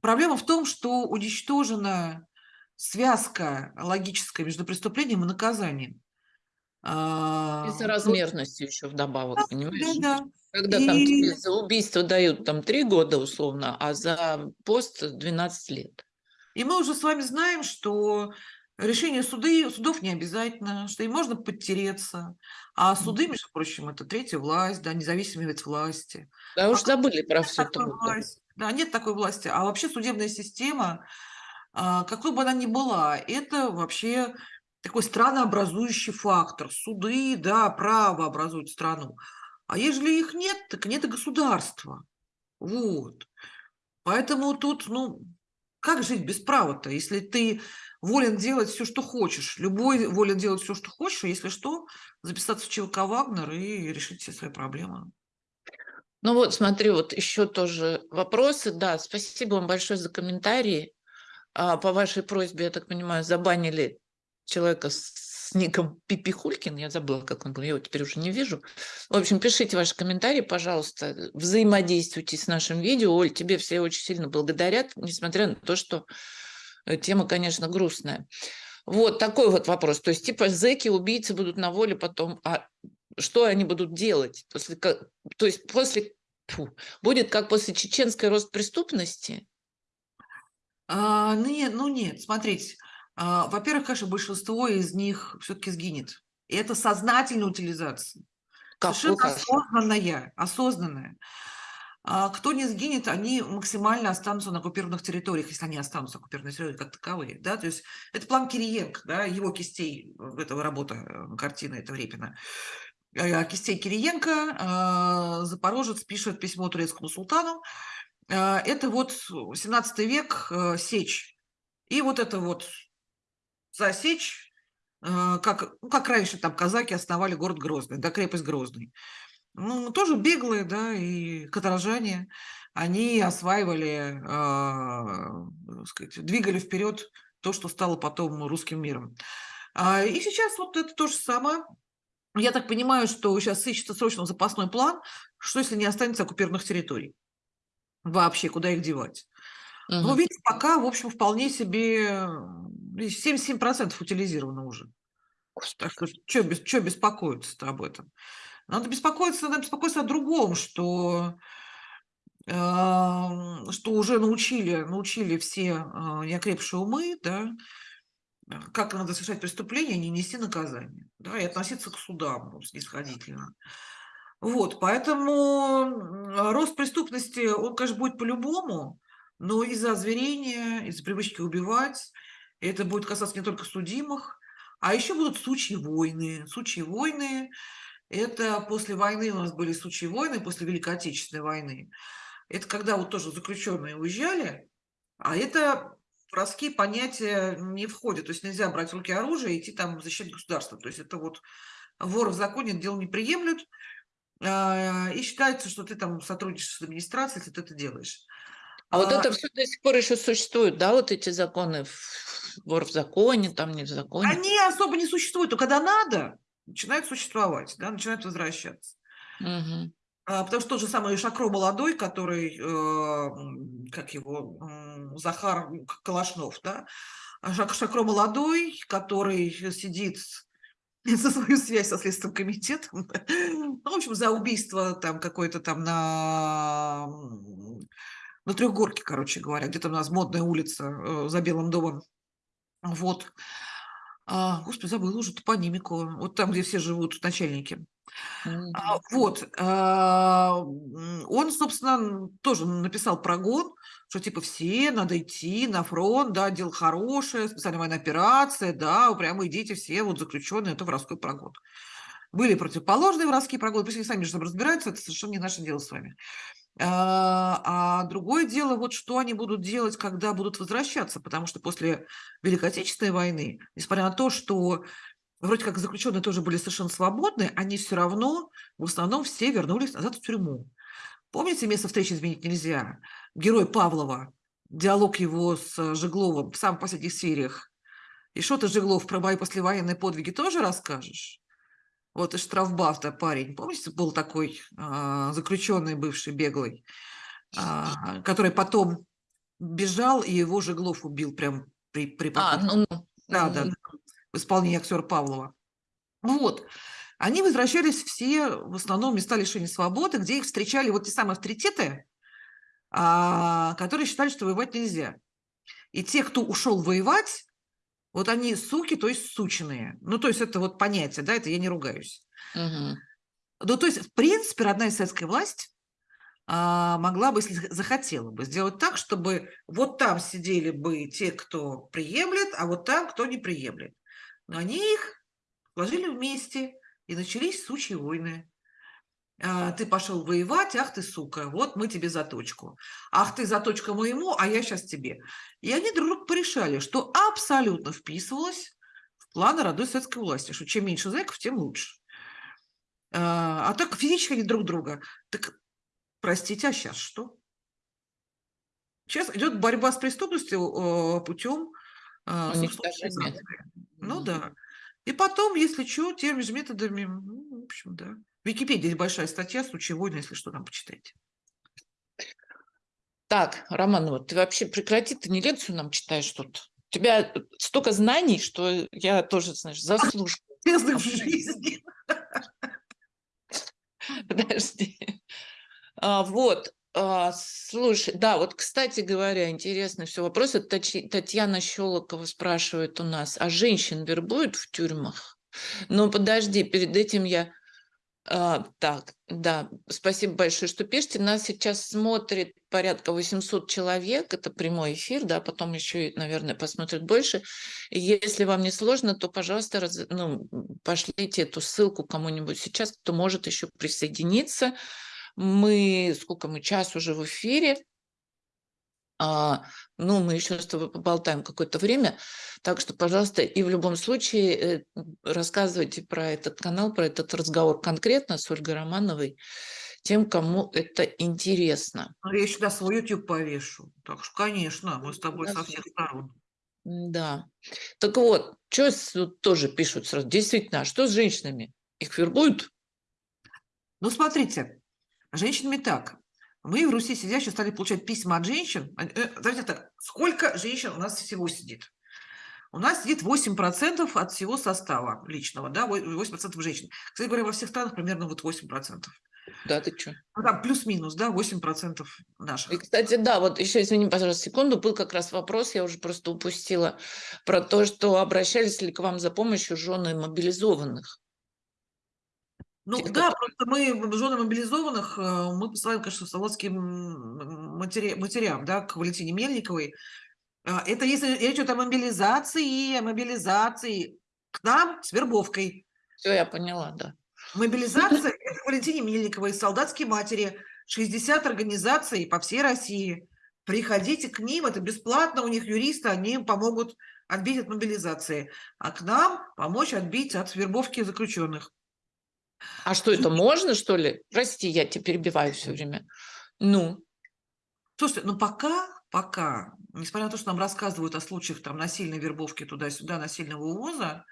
Проблема в том, что уничтожена связка логическая между преступлением и наказанием. И а, соразмерностью еще вдобавок, да, понимаешь? Да, да. Когда и... там тебе за убийство дают там три года условно, а за пост 12 лет. И мы уже с вами знаем, что решение суды, судов не обязательно, что им можно подтереться. А суды, между прочим, это третья власть, да, независимые от власти. Да, а уж забыли про все это. Да, нет такой власти. А вообще судебная система, какой бы она ни была, это вообще такой странообразующий фактор. Суды, да, право образуют страну. А если их нет, так нет и государства. Вот. Поэтому тут, ну, как жить без права-то, если ты волен делать все, что хочешь. Любой волен делать все, что хочешь, а если что, записаться в ЧВК «Вагнер» и решить все свои проблемы. Ну вот, смотри, вот еще тоже вопросы. Да, спасибо вам большое за комментарии. А, по вашей просьбе, я так понимаю, забанили человека с ником Пипихулькин, я забыла, как он был, я его теперь уже не вижу. В общем, пишите ваши комментарии, пожалуйста, взаимодействуйте с нашим видео. Оль, тебе все очень сильно благодарят, несмотря на то, что тема, конечно, грустная. Вот такой вот вопрос. То есть, типа, зэки, убийцы будут на воле потом, а что они будут делать? После, то есть, после, фу, будет как после чеченской рост преступности? А, ну, нет, ну нет, смотрите. А, во-первых, конечно, большинство из них все-таки сгинет. И это сознательная утилизация. Как Совершенно осознанная, осознанная. А кто не сгинет, они максимально останутся на оккупированных территориях, если они останутся на оккупированных территориях как таковые. Да? То есть это план Кириенко, да, его кистей, этого работа, э, картина, это Репина. Э, кистей Кириенко, Запорожец пишет письмо турецкому султану, это вот 17 век, э, сечь. И вот это вот засечь, э, как, ну, как раньше там казаки основали город Грозный, да, крепость Грозный. Ну, тоже беглые, да, и каторжане, они осваивали, э, сказать, двигали вперед то, что стало потом русским миром. А, и сейчас вот это то же самое. Я так понимаю, что сейчас ищется срочно запасной план, что если не останется оккупированных территорий? Вообще, куда их девать? Угу. Ну, видите, пока, в общем, вполне себе 77% утилизировано уже. Так что, что, без, что беспокоиться об этом? Надо беспокоиться, надо беспокоиться о другом, что, э, что уже научили, научили все э, неокрепшие умы, да, как надо совершать преступление, не нести наказание, да, и относиться к судам снисходительно. Вот, поэтому рост преступности, он, конечно, будет по-любому, но из-за озверения, из-за привычки убивать, это будет касаться не только судимых, а еще будут случаи войны. Случаи войны – это после войны у нас были случаи войны, после Великой Отечественной войны. Это когда вот тоже заключенные уезжали, а это воровские понятия не входят. То есть нельзя брать в руки оружие и идти там защищать государство. То есть это вот вор в законе дело не приемлют, и считается, что ты там сотрудничаешь с администрацией, если ты это делаешь. А, а вот это все до сих пор еще существует, да, вот эти законы, вор в законе, там не в законе? Они особо не существуют, но когда надо, начинают существовать, да, начинают возвращаться. Угу. А, потому что тот же самый Шакро молодой, который, э, как его, э, Захар Калашнов, да, Шак, Шакро молодой, который сидит за свою связь со Следственным комитетом, ну, в общем, за убийство там какое-то там на, на Трехгорке, короче говоря, где-то у нас модная улица э, за Белым домом. Вот. А, господи, забыла уже топонимику. Вот там, где все живут начальники. А, вот. А, он, собственно, тоже написал прогон, что типа все, надо идти на фронт, да, дело хорошее, специальная военная операция, да, прямо идите все, вот заключенные, это воровской прогон. Были противоположные воровские прогоны, пусть они сами же разбираются, это совершенно не наше дело с вами. А, а другое дело, вот что они будут делать, когда будут возвращаться, потому что после Великой Отечественной войны, несмотря на то, что вроде как заключенные тоже были совершенно свободны, они все равно, в основном, все вернулись назад в тюрьму. Помните, место встречи изменить нельзя? Герой Павлова, диалог его с Жегловым в самых последних сериях. И что ты, Жеглов, про мои послевоенные подвиги тоже расскажешь? Вот и штрафбафта парень, помните, был такой а, заключенный бывший беглый, а, который потом бежал, и его Жеглов убил прям при, при а, ну, ну, да, да, да, в исполнении актера Павлова. Вот. Они возвращались все в основном в места лишения свободы, где их встречали вот те самые авторитеты, а, которые считали, что воевать нельзя. И те, кто ушел воевать, вот они суки, то есть сученые. Ну, то есть это вот понятие, да, это я не ругаюсь. Угу. Ну, то есть, в принципе, родная советская власть а, могла бы, если захотела бы, сделать так, чтобы вот там сидели бы те, кто приемлет, а вот там, кто не приемлет. Но они их сложили вместе, и начались сучьи войны. А, ты пошел воевать, ах ты, сука, вот мы тебе заточку. Ах ты, заточка моему, а я сейчас тебе. И они друг друга порешали, что абсолютно вписывалось в планы родной советской власти, что чем меньше зэков, тем лучше. А, а так физически они друг друга. Так, простите, а сейчас что? Сейчас идет борьба с преступностью путем а, Ну да. И потом, если что, теми же методами, ну, в общем, да. В Википедии есть большая статья «Случай войны», если что, там почитайте. Так, Роман, вот ты вообще прекрати, ты не лекцию нам читаешь тут. У тебя столько знаний, что я тоже, знаешь, заслуживаю. в жизни. Подожди. А, вот, а, слушай, да, вот, кстати говоря, интересный все вопрос. Татьяна Щелокова спрашивает у нас, а женщин вербуют в тюрьмах? Ну, подожди, перед этим я... А, так, да, спасибо большое, что пишете. Нас сейчас смотрит порядка 800 человек, это прямой эфир, да, потом еще, наверное, посмотрят больше. Если вам не сложно, то, пожалуйста, раз, ну, пошлите эту ссылку кому-нибудь сейчас, кто может еще присоединиться. Мы, сколько мы, час уже в эфире. А, ну, мы еще с тобой поболтаем какое-то время. Так что, пожалуйста, и в любом случае э, рассказывайте про этот канал, про этот разговор конкретно с Ольгой Романовой, тем, кому это интересно. Ну, я сюда свой YouTube повешу. Так что, конечно, мы с тобой да, со всех сторон. Да. Так вот, что тут тоже пишут сразу. Действительно, а что с женщинами? Их вербуют? Ну, смотрите, женщинами так. Мы в Руси сидящие стали получать письма от женщин. Э, давайте так, сколько женщин у нас всего сидит? У нас сидит 8% от всего состава личного, да, 8% женщин. Кстати говоря, во всех странах примерно вот 8%. Да, ты что? Ну, там плюс-минус, да, 8% наших. И, кстати, да, вот еще, извини, пожалуйста, секунду, был как раз вопрос, я уже просто упустила, про то, что обращались ли к вам за помощью жены мобилизованных. Ну да, просто мы, жены мобилизованных, э, мы посылаем, конечно, солодским матери... матерям, да, к Валентине Мельниковой. А, это если речь идет о мобилизации, о мобилизации к нам с вербовкой. Все, я поняла, да. Мобилизация – это Валентине Мельниковой, солдатские матери, 60 организаций по всей России. Приходите к ним, это бесплатно, у них юристы, они им помогут отбить от мобилизации. А к нам помочь отбить от вербовки заключенных. А что это можно, что ли? Прости, я тебя перебиваю все время. Ну. Слушайте, ну пока, пока, несмотря на то, что нам рассказывают о случаях там насильной вербовки туда-сюда, насильного увоза,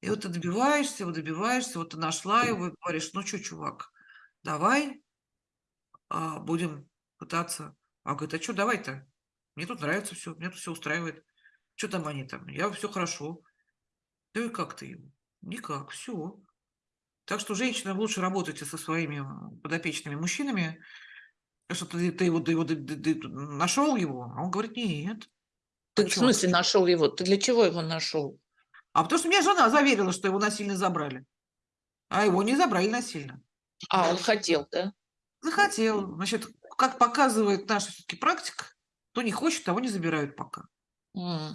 и вот ты добиваешься, вот добиваешься, вот ты нашла его и говоришь, ну что, чувак, давай а, будем пытаться. А говорит, а что, давай-то? Мне тут нравится все, мне тут все устраивает. Что там они там? Я все хорошо. Да и как ты ему? Никак, все. Так что женщинам лучше работайте со своими подопечными мужчинами, что ты, ты его, ты его ты, ты, ты нашел его, а он говорит, нет. Ты а в смысле нашел его? Ты для чего его нашел? А потому что меня жена заверила, что его насильно забрали. А его не забрали насильно. А, он хотел, да? Захотел. Значит, как показывает наша все-таки практика, кто не хочет, того не забирают пока. Mm.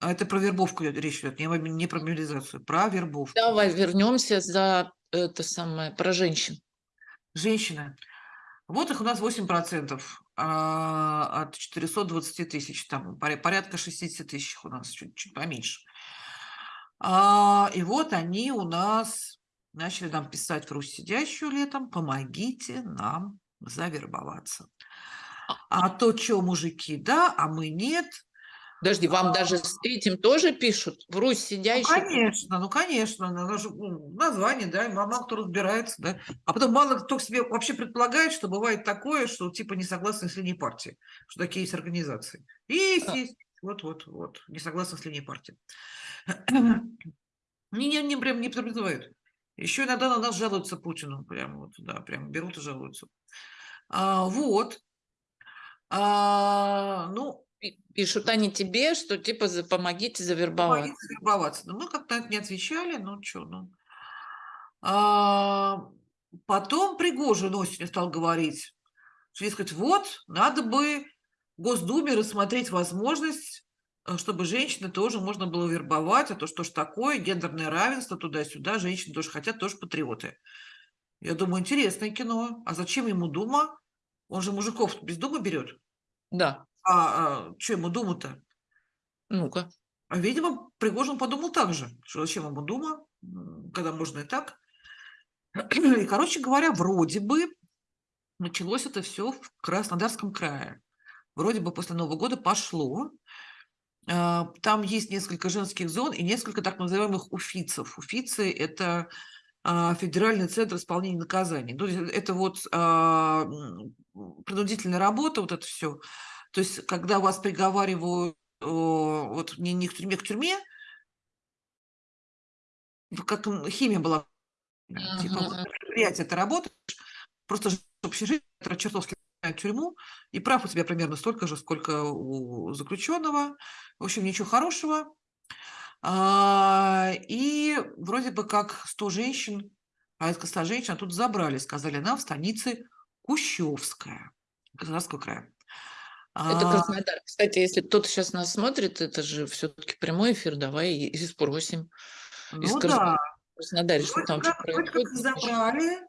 А это про вербовку речь идет, не, не про мобилизацию, про вербовку. Давай вернемся за это самое, про женщин. Женщины. Вот их у нас 8% а, от 420 тысяч, там порядка 60 тысяч у нас, чуть-чуть поменьше. А, и вот они у нас начали нам писать в Русь сидящую летом, помогите нам завербоваться. А, а то, что мужики, да, а мы нет. Подожди, вам даже с этим тоже пишут? В Русь сидящий? Ну, конечно, ну, конечно. Ну, название, да, мало кто разбирается, да. А потом мало кто себе вообще предполагает, что бывает такое, что типа не согласны с линией партии, что такие есть организации. Есть, а. есть. Вот, вот, вот. Не согласны с линией партии. Не, не, прям не призывают. Еще иногда на нас жалуются Путину. Прям вот, да, прям берут и жалуются. А, вот. А, ну, Пишут они тебе, что типа за, помогите завербоваться. Помогите завербоваться. Но мы как-то не отвечали, ну что, ну. А, потом Пригожин осенью стал говорить, что, дескать, вот, надо бы Госдуме рассмотреть возможность Э, чтобы женщины тоже можно было вербовать, а то что ж такое, гендерное равенство туда-сюда, женщины тоже хотят, тоже патриоты. Я думаю, интересное кино. А зачем ему Дума? Он же мужиков без Думы берет. Да. А, а что ему Дума-то? Ну-ка. А, видимо, Пригожин подумал так же, что зачем ему Дума, когда можно и так. И, короче говоря, вроде бы началось это все в Краснодарском крае. Вроде бы после Нового года пошло. А, там есть несколько женских зон и несколько так называемых уфицев. Уфицы – это а, Федеральный центр исполнения наказаний. Ну, это вот а, принудительная работа, вот это все. То есть, когда вас приговаривают вот не, не к тюрьме, к тюрьме, как химия была, uh-huh. типа предприятие это работаешь, просто общежитие, чертовски тюрьму, и прав у тебя примерно столько же, сколько у заключенного. В общем, ничего хорошего. А, и вроде бы как 100 женщин, порядка 100 женщин, а тут забрали, сказали, нам в станице Кущевская, Краснодарского края. Это а Краснодар. Кстати, если кто-то сейчас нас смотрит, это же все-таки прямой эфир, давай и спросим. Ну да. Краснодаре, что там как, происходит. Как забрали,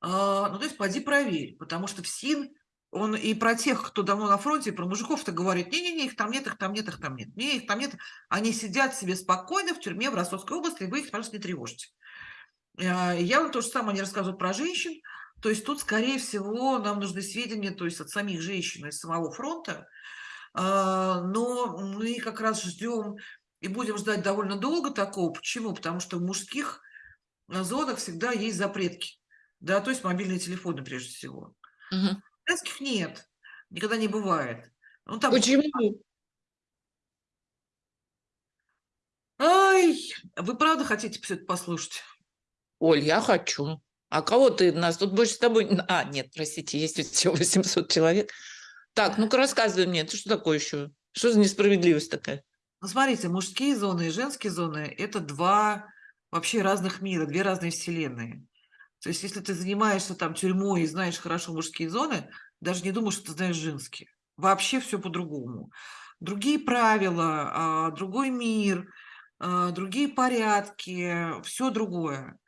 а, ну то есть поди проверь, потому что в СИН он и про тех, кто давно на фронте, и про мужиков-то говорит, не-не-не, их там нет, их там нет, их там нет. Не, их там нет. Они сидят себе спокойно в тюрьме в Ростовской области, и вы их, пожалуйста, не тревожите. А, я вам то же самое не рассказываю про женщин. То есть тут, скорее всего, нам нужны сведения то есть от самих женщин из самого фронта. А, но мы как раз ждем и будем ждать довольно долго такого. Почему? Потому что в мужских зонах всегда есть запретки, да, то есть мобильные телефоны прежде всего. Мгм. Женских нет, никогда не бывает. Ну, там Почему? Ай, вы правда хотите все это послушать? Оль, я хочу. А кого ты нас? Тут больше с тобой... А, нет, простите, есть всего 800 человек. Так, ну-ка рассказывай мне, это что такое еще? Что за несправедливость такая? Ну, смотрите, мужские зоны и женские зоны – это два вообще разных мира, две разные вселенные. То есть если ты занимаешься там тюрьмой и знаешь хорошо мужские зоны, даже не думай, что ты знаешь женские. Вообще все по-другому. Другие правила, а, другой мир, а, другие порядки, все другое.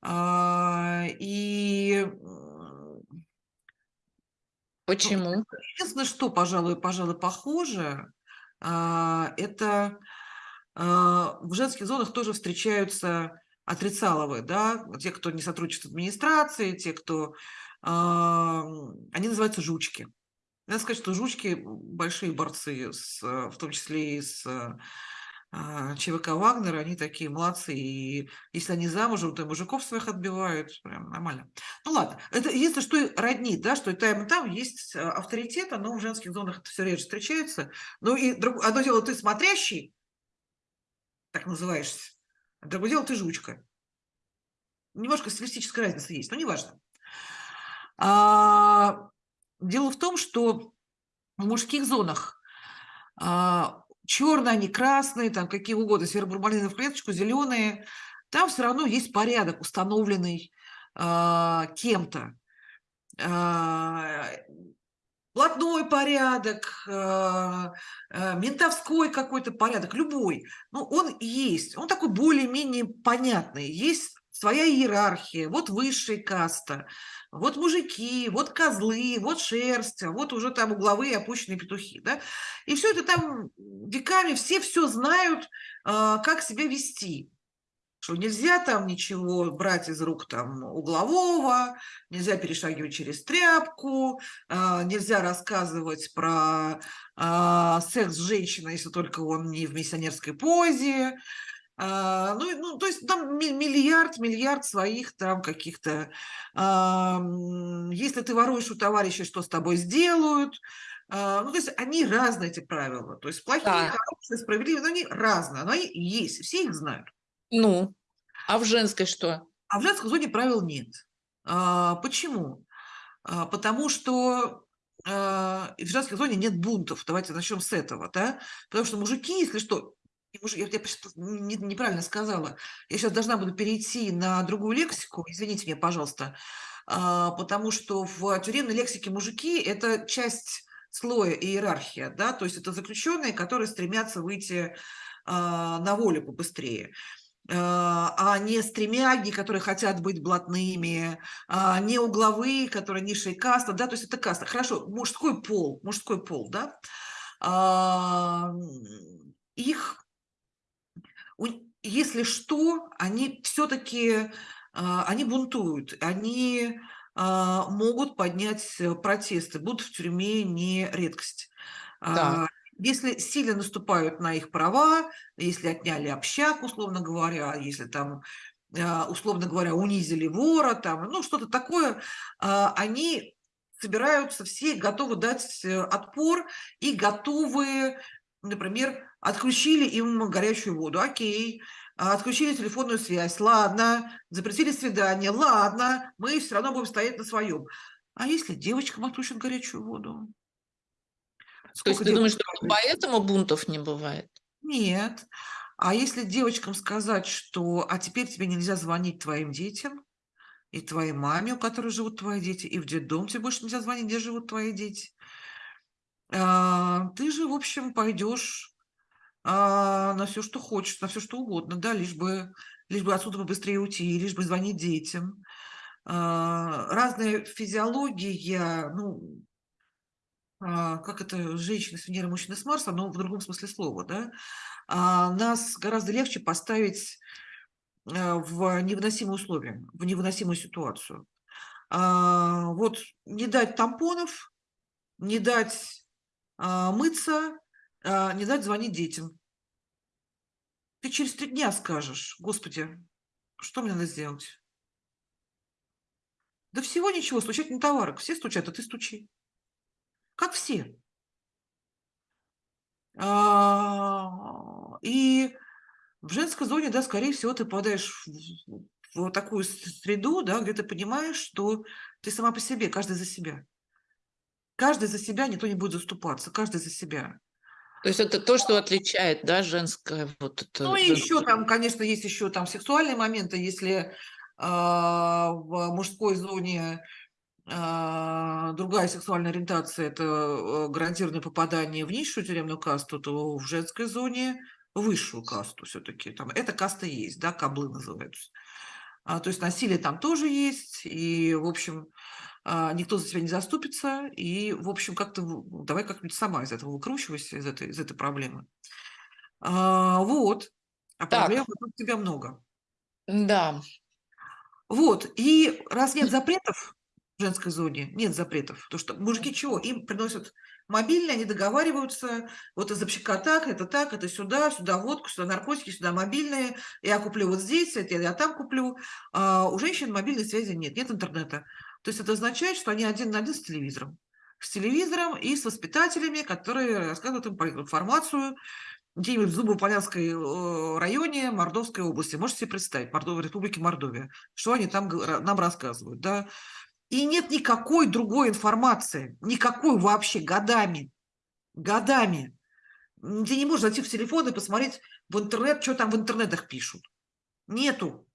А, И ну, Почему? единственное, что, пожалуй, пожалуй, похоже, а, это а, в женских зонах тоже встречаются отрицаловые, да, те, кто не сотрудничает с администрацией, те, кто... Они называются жучки. Надо сказать, что жучки большие борцы, с, в том числе и с ЧВК «Вагнер», они такие молодцы. И если они замужем, то мужиков своих отбивают. Прям нормально. Ну ладно. Это единственное, что и роднит, да, что и там, и там есть э, авторитеты, но в женских зонах это все реже встречается. Ну и друг- одно дело, ты смотрящий, так называешься, а другое дело, ты жучка. Немножко стилистическая разница есть, но неважно. А, дело в том, что в мужских зонах а, черные, они красные, там какие угодно, серо-бурмалиновые в клеточку, зеленые, там все равно есть порядок, установленный а, кем-то. А, блатной порядок, а, а, ментовской какой-то порядок, любой. Ну, он есть, он такой более-менее понятный. Есть своя иерархия, вот высшая каста, вот мужики, вот козлы, вот шерсть, а вот уже там угловые опущенные петухи, да. И все это там веками все все знают, а, как себя вести. Что нельзя там ничего брать из рук там углового, нельзя перешагивать через тряпку, а, нельзя рассказывать про а, секс с женщиной, если только он не в миссионерской позе. А, ну, ну, то есть там ми- миллиард, миллиард своих там каких-то... а, Если ты воруешь у товарища, что с тобой сделают? А, Ну, то есть они разные, эти правила. То есть плохие, Так. хорошие, справедливые, но они разные, но они есть, все их знают. Ну, а в женской что? А в женской зоне правил нет. А, почему? А, потому что а, в женской зоне нет бунтов. Давайте начнем с этого, да? Потому что мужики, если что, я, я не- неправильно сказала. Я сейчас должна буду перейти на другую лексику. Извините меня, пожалуйста. А, потому что в тюремной лексике мужики – это часть слоя иерархия, да, то есть это заключенные, которые стремятся выйти а, на волю побыстрее а а не стремяги, которые хотят быть блатными, а не угловые, которые низшая каста, да, то есть это каста. Хорошо, мужской пол, мужской пол, да, их, если что, они все-таки, они бунтуют, они а, могут поднять э, протесты, будут в тюрьме не редкость. Так. А, Если сильно наступают на их права, если отняли общак, условно говоря, если там, а, условно говоря, унизили вора, там, ну, что-то такое, а, они собираются все, готовы дать э, отпор и готовы, например, отключили им горячую воду, окей, а, отключили телефонную связь, ладно, запретили свидание, ладно, мы все равно будем стоять на своем. А если девочкам отключат горячую воду? То есть Сколько ты думаешь, что поэтому бунтов не бывает? Нет. А если девочкам сказать, что а теперь тебе нельзя звонить твоим детям и твоей маме, у которой живут твои дети, и в детдом тебе больше нельзя звонить, где живут твои дети, а, ты же, в общем, пойдешь а, на все, что хочешь, на все, что угодно, да, лишь бы, лишь бы отсюда побыстрее уйти, лишь бы звонить детям. А, разная физиология, ну, а, как это, женщины с Венеры, мужчины с Марса, но в другом смысле слова, да, а, нас гораздо легче поставить а, в невыносимые условия, в невыносимую ситуацию. А, вот не дать тампонов, не дать а, мыться, не дать звонить детям. Ты через три дня скажешь, господи, Что мне надо сделать? Да всего ничего, стучать на товарок. Все стучат, а ты стучи. Как все. А, и в женской зоне, да, скорее всего, ты попадаешь в, в такую среду, да, где ты понимаешь, что ты сама по себе, каждый за себя. Каждый за себя, никто не будет заступаться, каждый за себя. То есть это то, что отличает, да, женское вот это. Ну и еще там, конечно, есть еще там сексуальные моменты, если э, в мужской зоне э, другая сексуальная ориентация – это э, гарантированное попадание в низшую тюремную касту, то в женской зоне высшую касту все-таки. Там эта каста есть, да, каблы называются. А, то есть насилие там тоже есть, и, в общем, никто за тебя не заступится, и, в общем, как-то давай как-нибудь сама из этого выкручивайся, из этой, из этой проблемы. А, вот. А так. проблем у тебя много. Да. Вот. И раз нет запретов в женской зоне, нет запретов, то что мужики чего? Им приносят мобильные, они договариваются, вот из так, это так, это сюда, сюда водку, сюда наркотики, сюда мобильные, я куплю вот здесь, это я там куплю. А у женщин мобильной связи нет, нет интернета. То есть это означает, что они один на один с телевизором. С телевизором и с воспитателями, которые рассказывают им информацию где-нибудь в Зубополянской э, районе Мордовской области. Можете себе представить, Мордов, Республики Мордовия, что они там нам рассказывают. Да? И нет никакой другой информации, никакой вообще годами, годами. Ты не можешь зайти в телефон и посмотреть в интернет, что там в интернетах пишут. Нету.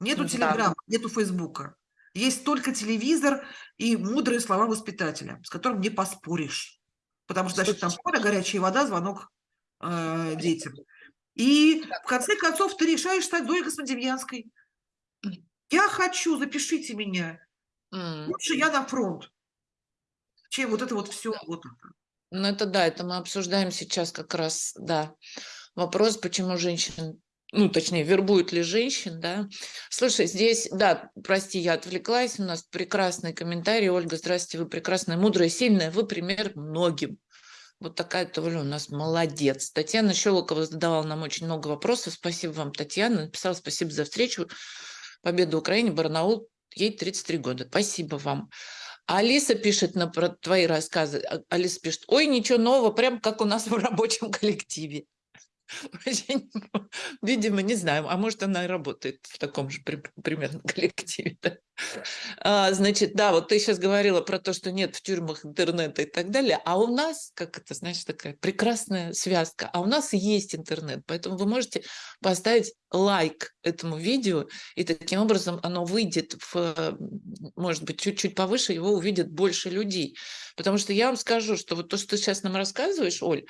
Нету да. телеграмма, нету фейсбука. Есть только телевизор и мудрые слова воспитателя, с которым не поспоришь. Потому что, значит, там скоро горячая вода, звонок э, детям. И в конце концов ты решаешь стать Зоей Космодемьянской. Я хочу, запишите меня. Лучше я на фронт, чем вот это вот все. Вот это. Ну это да, это мы обсуждаем сейчас как раз, да. Вопрос, почему женщин ну, точнее, вербуют ли женщин, да. Слушай, здесь, да, прости, я отвлеклась, у нас прекрасный комментарий. Ольга, здравствуйте, вы прекрасная, мудрая, сильная, вы пример многим. Вот такая Толя у нас молодец. Татьяна Щелокова задавала нам очень много вопросов. Спасибо вам, Татьяна. Написала спасибо за встречу. Победа Украине, Барнаул, ей 33 года. Спасибо вам. Алиса пишет на про твои рассказы. А, Алиса пишет, ой, ничего нового, прям как у нас в рабочем коллективе. Видимо, не знаю, а может она и работает в таком же примерно коллективе. Да? А, значит, да, вот ты сейчас говорила про то, что нет в тюрьмах интернета и так далее, а у нас, как это, знаешь, такая прекрасная связка, а у нас есть интернет, поэтому вы можете поставить лайк этому видео, и таким образом оно выйдет, в, может быть, чуть-чуть повыше, его увидят больше людей. Потому что я вам скажу, что вот то, что ты сейчас нам рассказываешь, Оль,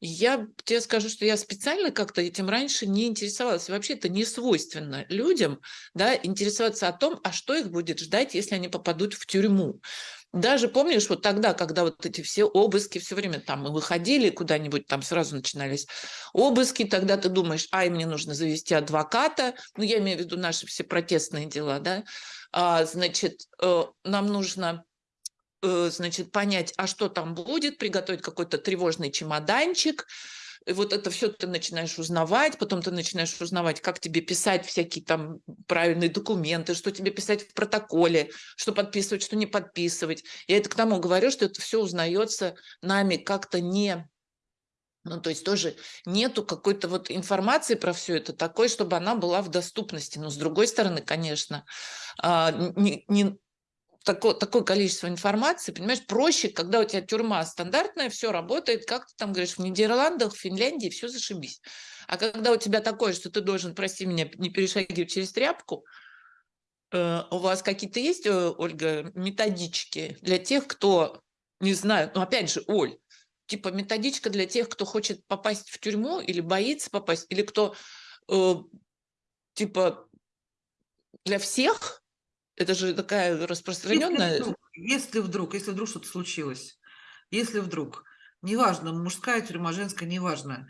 я тебе скажу, что я специально как-то этим раньше не интересовалась. Вообще это не свойственно людям да, интересоваться о том, а что их будет ждать, если они попадут в тюрьму. Даже помнишь, вот тогда, когда вот эти все обыски, все время там мы выходили куда-нибудь, там сразу начинались обыски, тогда ты думаешь, ай, мне нужно завести адвоката, ну, я имею в виду наши все протестные дела, да, а, значит, э, нам нужно значит, понять, а что там будет, приготовить какой-то тревожный чемоданчик, и вот это все ты начинаешь узнавать, потом ты начинаешь узнавать, как тебе писать всякие там правильные документы, что тебе писать в протоколе, что подписывать, что не подписывать. Я это к тому говорю, что это все узнается нами как-то не ну, то есть тоже нету какой-то вот информации про все это такой, чтобы она была в доступности. Но с другой стороны, конечно, а, не, не, такое, такое количество информации, понимаешь, проще, когда у тебя тюрьма стандартная, все работает, как ты там говоришь, в Нидерландах, в Финляндии, все зашибись. А когда у тебя такое, что ты должен, прости меня, не перешагивать через тряпку, э, у вас какие-то есть, э, Ольга, методички для тех, кто, не знаю, ну опять же, Оль, типа методичка для тех, кто хочет попасть в тюрьму или боится попасть, или кто, э, типа, для всех, это же такая распространенная... Если вдруг, если вдруг, если вдруг что-то случилось, если вдруг, неважно, мужская тюрьма, женская, неважно,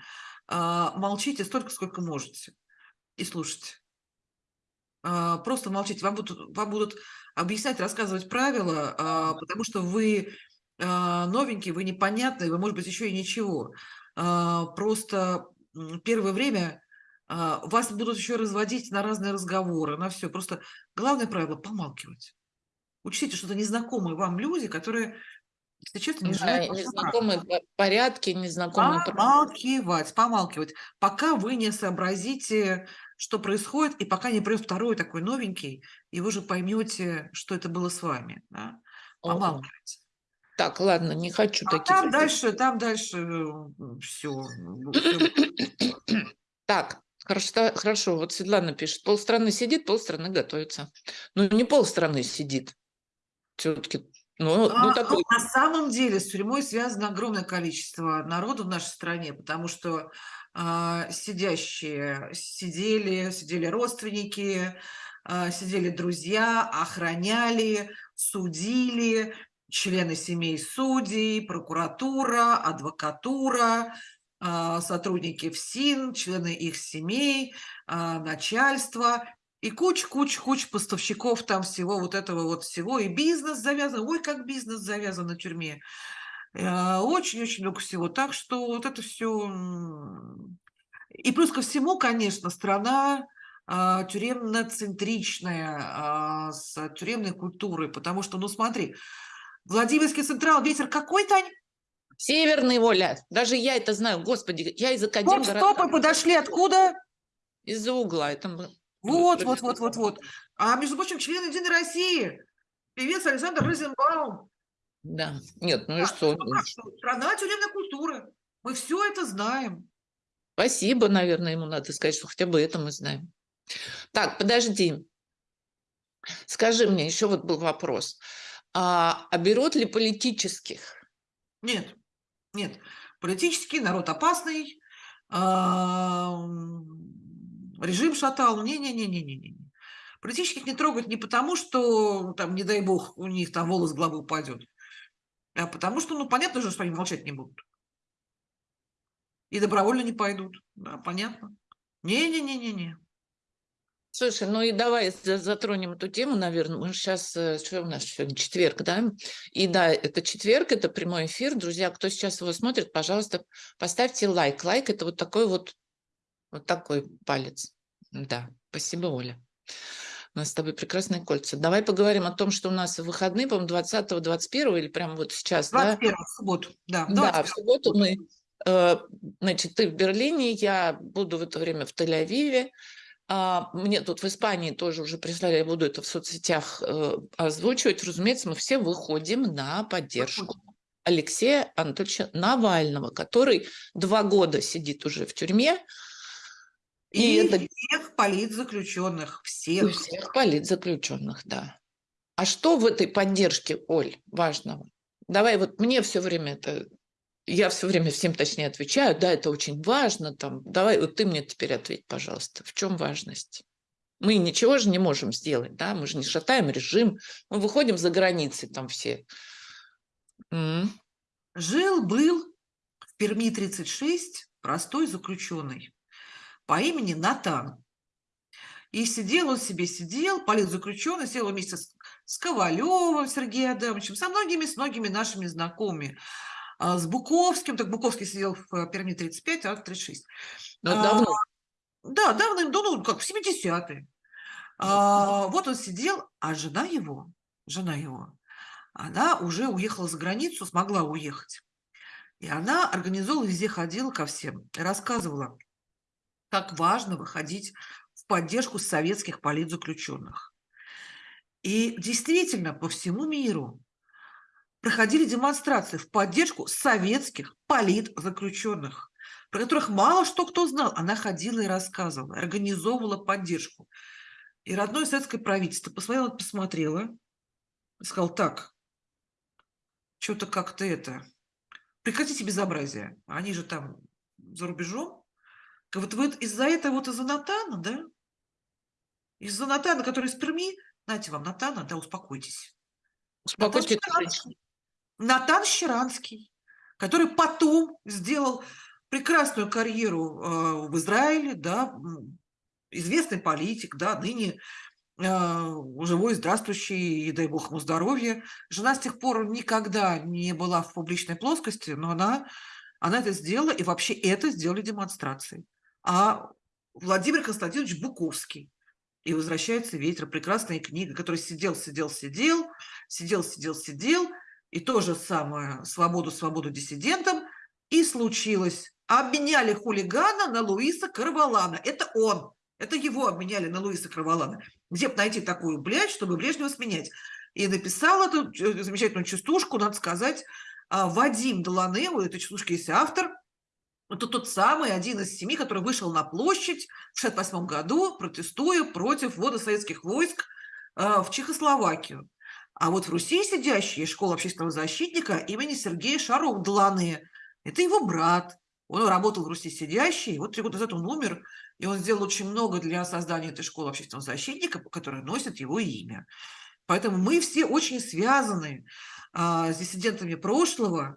а, молчите столько, сколько можете и слушайте. А, просто молчите. Вам будут, вам будут объяснять, рассказывать правила, а, потому что вы новенький, вы непонятный, вы, может быть, еще и ничего. Просто первое время вас будут еще разводить на разные разговоры, на все. Просто главное правило – помалкивать. Учтите, что это незнакомые вам люди, которые, если честно, не желают да, Незнакомые порядки, незнакомые... Помалкивать, помалкивать, пока вы не сообразите, что происходит, и пока не придет второй такой новенький, и вы же поймете, что это было с вами. Да? Помалкивать. Так, ладно, не хочу а таких. Там дальше, там дальше все. Так, хорошо, хорошо. Вот Светлана пишет, полстраны сидит, полстраны готовится. Ну, не полстраны сидит. Все-таки ну, а, ну, такой... ну, на самом деле с тюрьмой связано огромное количество народу в нашей стране, потому что э, сидящие сидели, сидели родственники, э, сидели друзья, охраняли, судили, члены семей судей, прокуратура, адвокатура, сотрудники ФСИН, члены их семей, э, начальство и куч-куч-куч поставщиков там всего вот этого вот всего, и бизнес завязан, ой, как бизнес завязан на тюрьме. Э, очень-очень много всего. Так что вот это все... И плюс ко всему, конечно, страна а, тюремно-центричная, а, с тюремной культурой, потому что, ну смотри, Владимирский Централ, ветер какой, Тань? Северный, Воля. Даже я это знаю. Господи, я из Академии... Стоп, стоп, мы подошли откуда? Из-за угла. Это вот, вот, вот, вот, вот. А, между прочим, член Единой России, певец Александр Розенбаум. Да, нет, ну и что? Страна тюремной культуры. Мы все это знаем. Спасибо, наверное, ему надо сказать, что хотя бы это мы знаем. Так, подожди. Скажи мне, еще вот был вопрос. А, а берут ли политических? Нет, нет. Политический народ опасный. Режим шатал. Не-не-не-не-не. Политических не трогать не потому, что, там, не дай бог, у них там волос с головы упадет, а потому что, ну, понятно же, что они молчать не будут. И добровольно не пойдут. Да, понятно. Не-не-не-не-не. Слушай, ну и давай затронем эту тему, наверное. Мы сейчас, э, что у нас сегодня, четверг, да? И да, это четверг, это прямой эфир. Друзья, кто сейчас его смотрит, пожалуйста, поставьте лайк. Лайк – это вот такой вот вот такой палец. Да, спасибо, Оля. У нас с тобой прекрасные кольца. Давай поговорим о том, что у нас в выходные, по-моему, 20 21 или прямо вот сейчас, 21 да? в субботу, да. Да, в субботу мы, э, значит, ты в Берлине, я буду в это время в Тель-Авиве. А, мне тут в Испании тоже уже прислали, я буду это в соцсетях э, озвучивать. Разумеется, мы все выходим на поддержку. Алексея Анатольевича Навального, который два года сидит уже в тюрьме, и, и это... всех политзаключенных, всех. И всех политзаключенных, да. А что в этой поддержке, Оль, важного? Давай, вот мне все время это, я все время всем точнее отвечаю, да, это очень важно, там, давай, вот ты мне теперь ответь, пожалуйста, в чем важность? Мы ничего же не можем сделать, да, мы же не шатаем режим, мы выходим за границы там все. Жил-был в Перми 36 простой заключенный по имени Натан. И сидел он себе, сидел, политзаключенный, сидел вместе с, с Ковалевым Сергеем Адамовичем, со многими, с многими нашими знакомыми. А, с Буковским, так Буковский сидел в э, Перми 35, а 36. Но а, давно. Да, давным-давно, ну, как в 70-е. А, вот он сидел, а жена его, жена его, она уже уехала за границу, смогла уехать. И она организовала, везде ходила ко всем, рассказывала, как важно выходить в поддержку советских политзаключенных. И действительно, по всему миру проходили демонстрации в поддержку советских политзаключенных, про которых мало что кто знал. Она ходила и рассказывала, организовывала поддержку. И родное советское правительство посмотрело, посмотрело сказал, так, что-то как-то это, прекратите безобразие. Они же там за рубежом, вот, вот из-за этого, вот из-за Натана, да, из-за Натана, который из Перми, знаете вам, Натана, да, успокойтесь. Успокойтесь. Натан, Натан Щеранский, который потом сделал прекрасную карьеру э, в Израиле, да, известный политик, да, ныне э, живой, здравствующий, и дай бог ему здоровья. Жена с тех пор никогда не была в публичной плоскости, но она, она это сделала, и вообще это сделали демонстрации. А Владимир Константинович Буковский. И возвращается ветер. Прекрасная книга, который сидел, сидел, сидел, сидел, сидел, сидел. И то же самое «Свободу, свободу диссидентам». И случилось. Обменяли хулигана на Луиса Карвалана. Это он. Это его обменяли на Луиса Карвалана. Где бы найти такую блядь, чтобы Брежнева сменять? И написал эту э, замечательную частушку, надо сказать, а, Вадим Долане, у этой частушки есть автор, это тот самый, один из семи, который вышел на площадь в 1968 году, протестуя против ввода советских войск а, в Чехословакию. А вот в Руси сидящий школа общественного защитника имени Сергея Шаров Дланы. Это его брат. Он работал в Руси сидящий, вот три года назад он умер, и он сделал очень много для создания этой школы общественного защитника, которая носит его имя. Поэтому мы все очень связаны а, с диссидентами прошлого,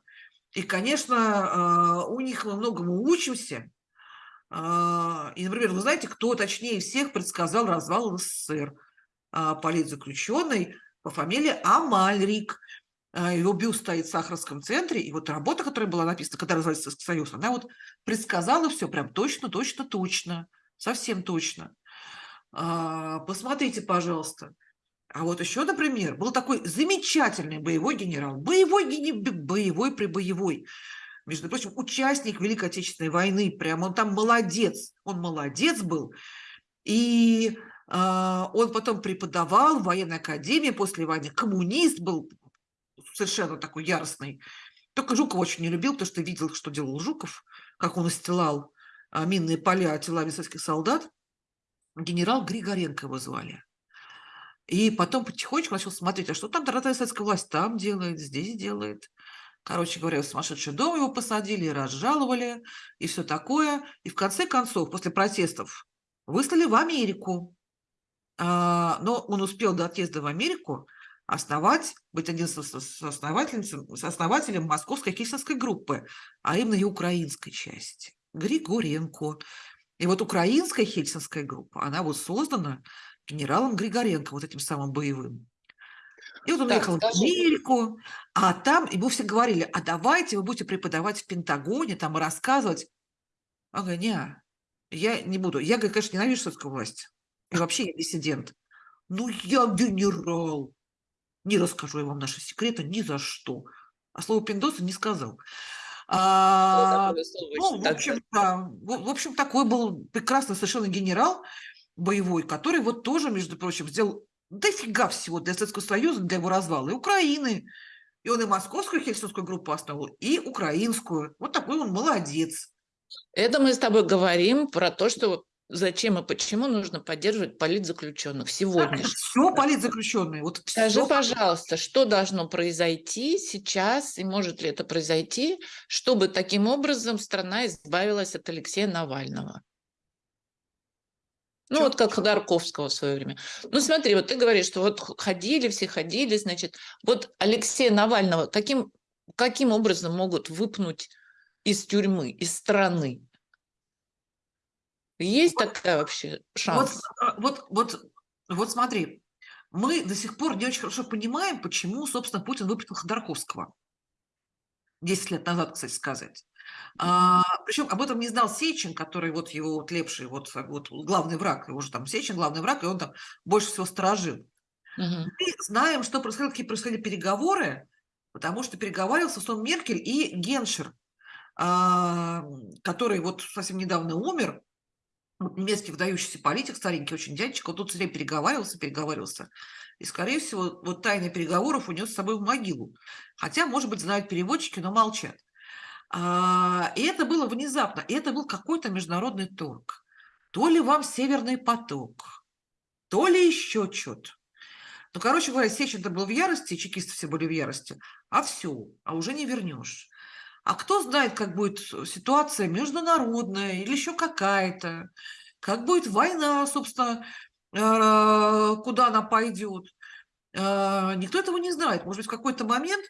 и, конечно, а, у них мы многому учимся. А, и, например, вы знаете, кто точнее всех предсказал развал СССР? А, политзаключенный по фамилии Амальрик. Его бюст стоит в Сахаровском центре, и вот работа, которая была написана, когда развалился Союз, она вот предсказала все прям точно, точно, точно, совсем точно. Посмотрите, пожалуйста. А вот еще, например, был такой замечательный боевой генерал, боевой, боевой прибоевой, между прочим, участник Великой Отечественной войны, прям он там молодец, он молодец был, и э, он потом преподавал в военной академии после войны, коммунист был, совершенно такой яростный, только Жуков очень не любил, потому что видел, что делал Жуков, как он истилал а, минные поля телами советских солдат, генерал Григоренко его звали. И потом потихонечку начал смотреть, а что там дорогая советская власть там делает, здесь делает. Короче говоря, в сумасшедший дом его посадили, разжаловали, и все такое. И в конце концов, после протестов, выслали в Америку. А, но он успел до отъезда в Америку основать, быть один с основателем, московской кельсинской группы, а именно и украинской части. Григоренко. И вот украинская хельсинская группа, она вот создана генералом Григоренко, вот этим самым боевым. И вот он так, ехал скажи. в Америку, а там ему все говорили, а давайте вы будете преподавать в Пентагоне, там и рассказывать. Он говорит, не, я не буду. Я, конечно, ненавижу советскую власть. И вообще я диссидент. Ну, я генерал. Не расскажу я вам наши секреты ни за что. А слово пиндоса не сказал. А, ну, в общем, да, в общем, такой был прекрасный совершенно генерал, боевой, который вот тоже, между прочим, сделал дофига всего для Советского Союза, для его развала, и Украины. И он и московскую хельсинскую группу основал, и украинскую. Вот такой он молодец. Это мы с тобой говорим про то, что зачем и почему нужно поддерживать политзаключенных сегодня. Все политзаключенные. Вот Скажи, все. пожалуйста, что должно произойти сейчас, и может ли это произойти, чтобы таким образом страна избавилась от Алексея Навального? Ну, Чё? вот как Ходорковского в свое время. Ну, смотри, вот ты говоришь, что вот ходили, все ходили, значит, вот Алексея Навального каким, каким образом могут выпнуть из тюрьмы, из страны? Есть вот, такая вообще шанс? Вот, вот, вот, вот смотри, мы до сих пор не очень хорошо понимаем, почему, собственно, Путин выпустил Ходорковского. Десять лет назад, кстати сказать. А, причем об этом не знал Сечин, который вот его вот лепший, вот, вот главный враг, его же там Сечин главный враг, и он там больше всего сторожил. Угу. Мы знаем, что происходило, какие происходили переговоры, потому что переговаривался с Меркель и Геншер, а, который вот совсем недавно умер, немецкий выдающийся политик, старенький очень дядечка, он тут все время переговаривался, переговаривался. И, скорее всего, вот тайны переговоров унес с собой в могилу. Хотя, может быть, знают переводчики, но молчат. А, и это было внезапно. И это был какой-то международный торг. То ли вам Северный поток, то ли еще что-то. Ну, короче говоря, Сечин-то был в ярости, чекисты все были в ярости. А все, а уже не вернешь. А кто знает, как будет ситуация международная или еще какая-то, как будет война, собственно, а, куда она пойдет. А, никто этого не знает. Может быть, в какой-то момент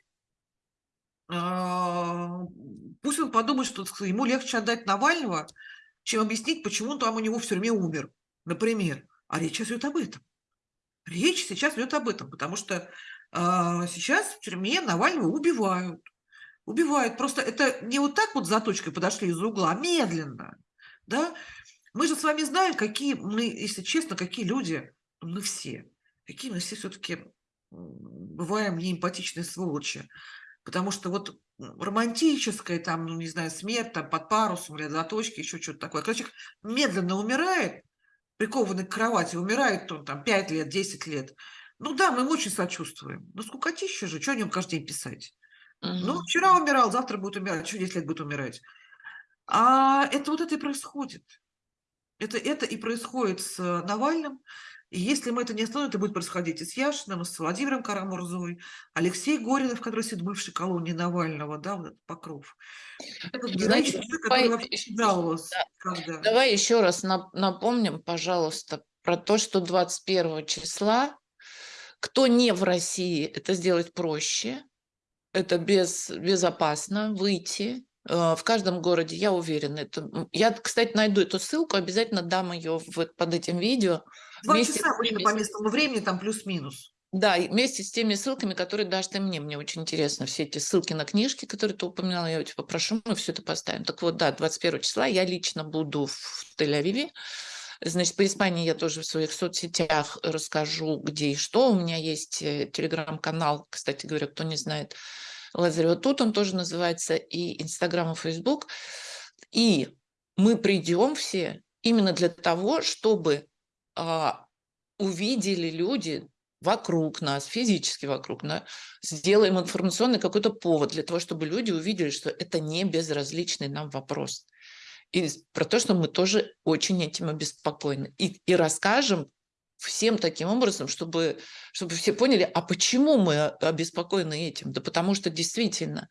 пусть он подумает, что ему легче отдать Навального, чем объяснить, почему он там у него в тюрьме умер, например. А речь сейчас идет об этом. Речь сейчас идет об этом, потому что э, сейчас в тюрьме Навального убивают. Убивают. Просто это не вот так вот за точкой подошли из угла, а медленно. Да? Мы же с вами знаем, какие мы, если честно, какие люди, мы все, какие мы все все-таки бываем неэмпатичные сволочи. Потому что вот романтическая, там, ну, не знаю, смерть там, под парусом или до точки, еще что-то такое. Человек медленно умирает, прикованный к кровати, умирает он там 5 лет, 10 лет, ну да, мы ему очень сочувствуем. Ну скукотища же, что о нем каждый день писать? Угу. Ну, вчера умирал, завтра будет умирать, что 10 лет будет умирать. А это вот это и происходит. Это, это и происходит с Навальным. И если мы это не остановим, это будет происходить и с Яшиным, и с Владимиром Карамурзовой, Алексей Горинов, который сидит в бывшей колонии Навального, да, вот этот покров. Этот Знаете, давай, да. давай еще раз напомним, пожалуйста, про то, что 21 числа, кто не в России, это сделать проще, это без, безопасно выйти, э, в каждом городе, я уверена. Это... Я, кстати, найду эту ссылку, обязательно дам ее в, под этим видео. Два часа будет по местному времени, там плюс-минус. Да, вместе с теми ссылками, которые дашь ты мне. Мне очень интересно все эти ссылки на книжки, которые ты упоминала. Я тебя попрошу, мы все это поставим. Так вот, да, 21 числа я лично буду в Тель-Авиве. Значит, по Испании я тоже в своих соцсетях расскажу, где и что. У меня есть э, телеграм-канал, кстати говоря, кто не знает, Лазарева тут он тоже называется, и Инстаграм, и Фейсбук. И мы придем все именно для того, чтобы а, увидели люди вокруг нас, физически вокруг нас, сделаем информационный какой-то повод для того, чтобы люди увидели, что это не безразличный нам вопрос. И про то, что мы тоже очень этим обеспокоены. И, и расскажем всем таким образом, чтобы, чтобы все поняли, а почему мы обеспокоены этим? Да потому что действительно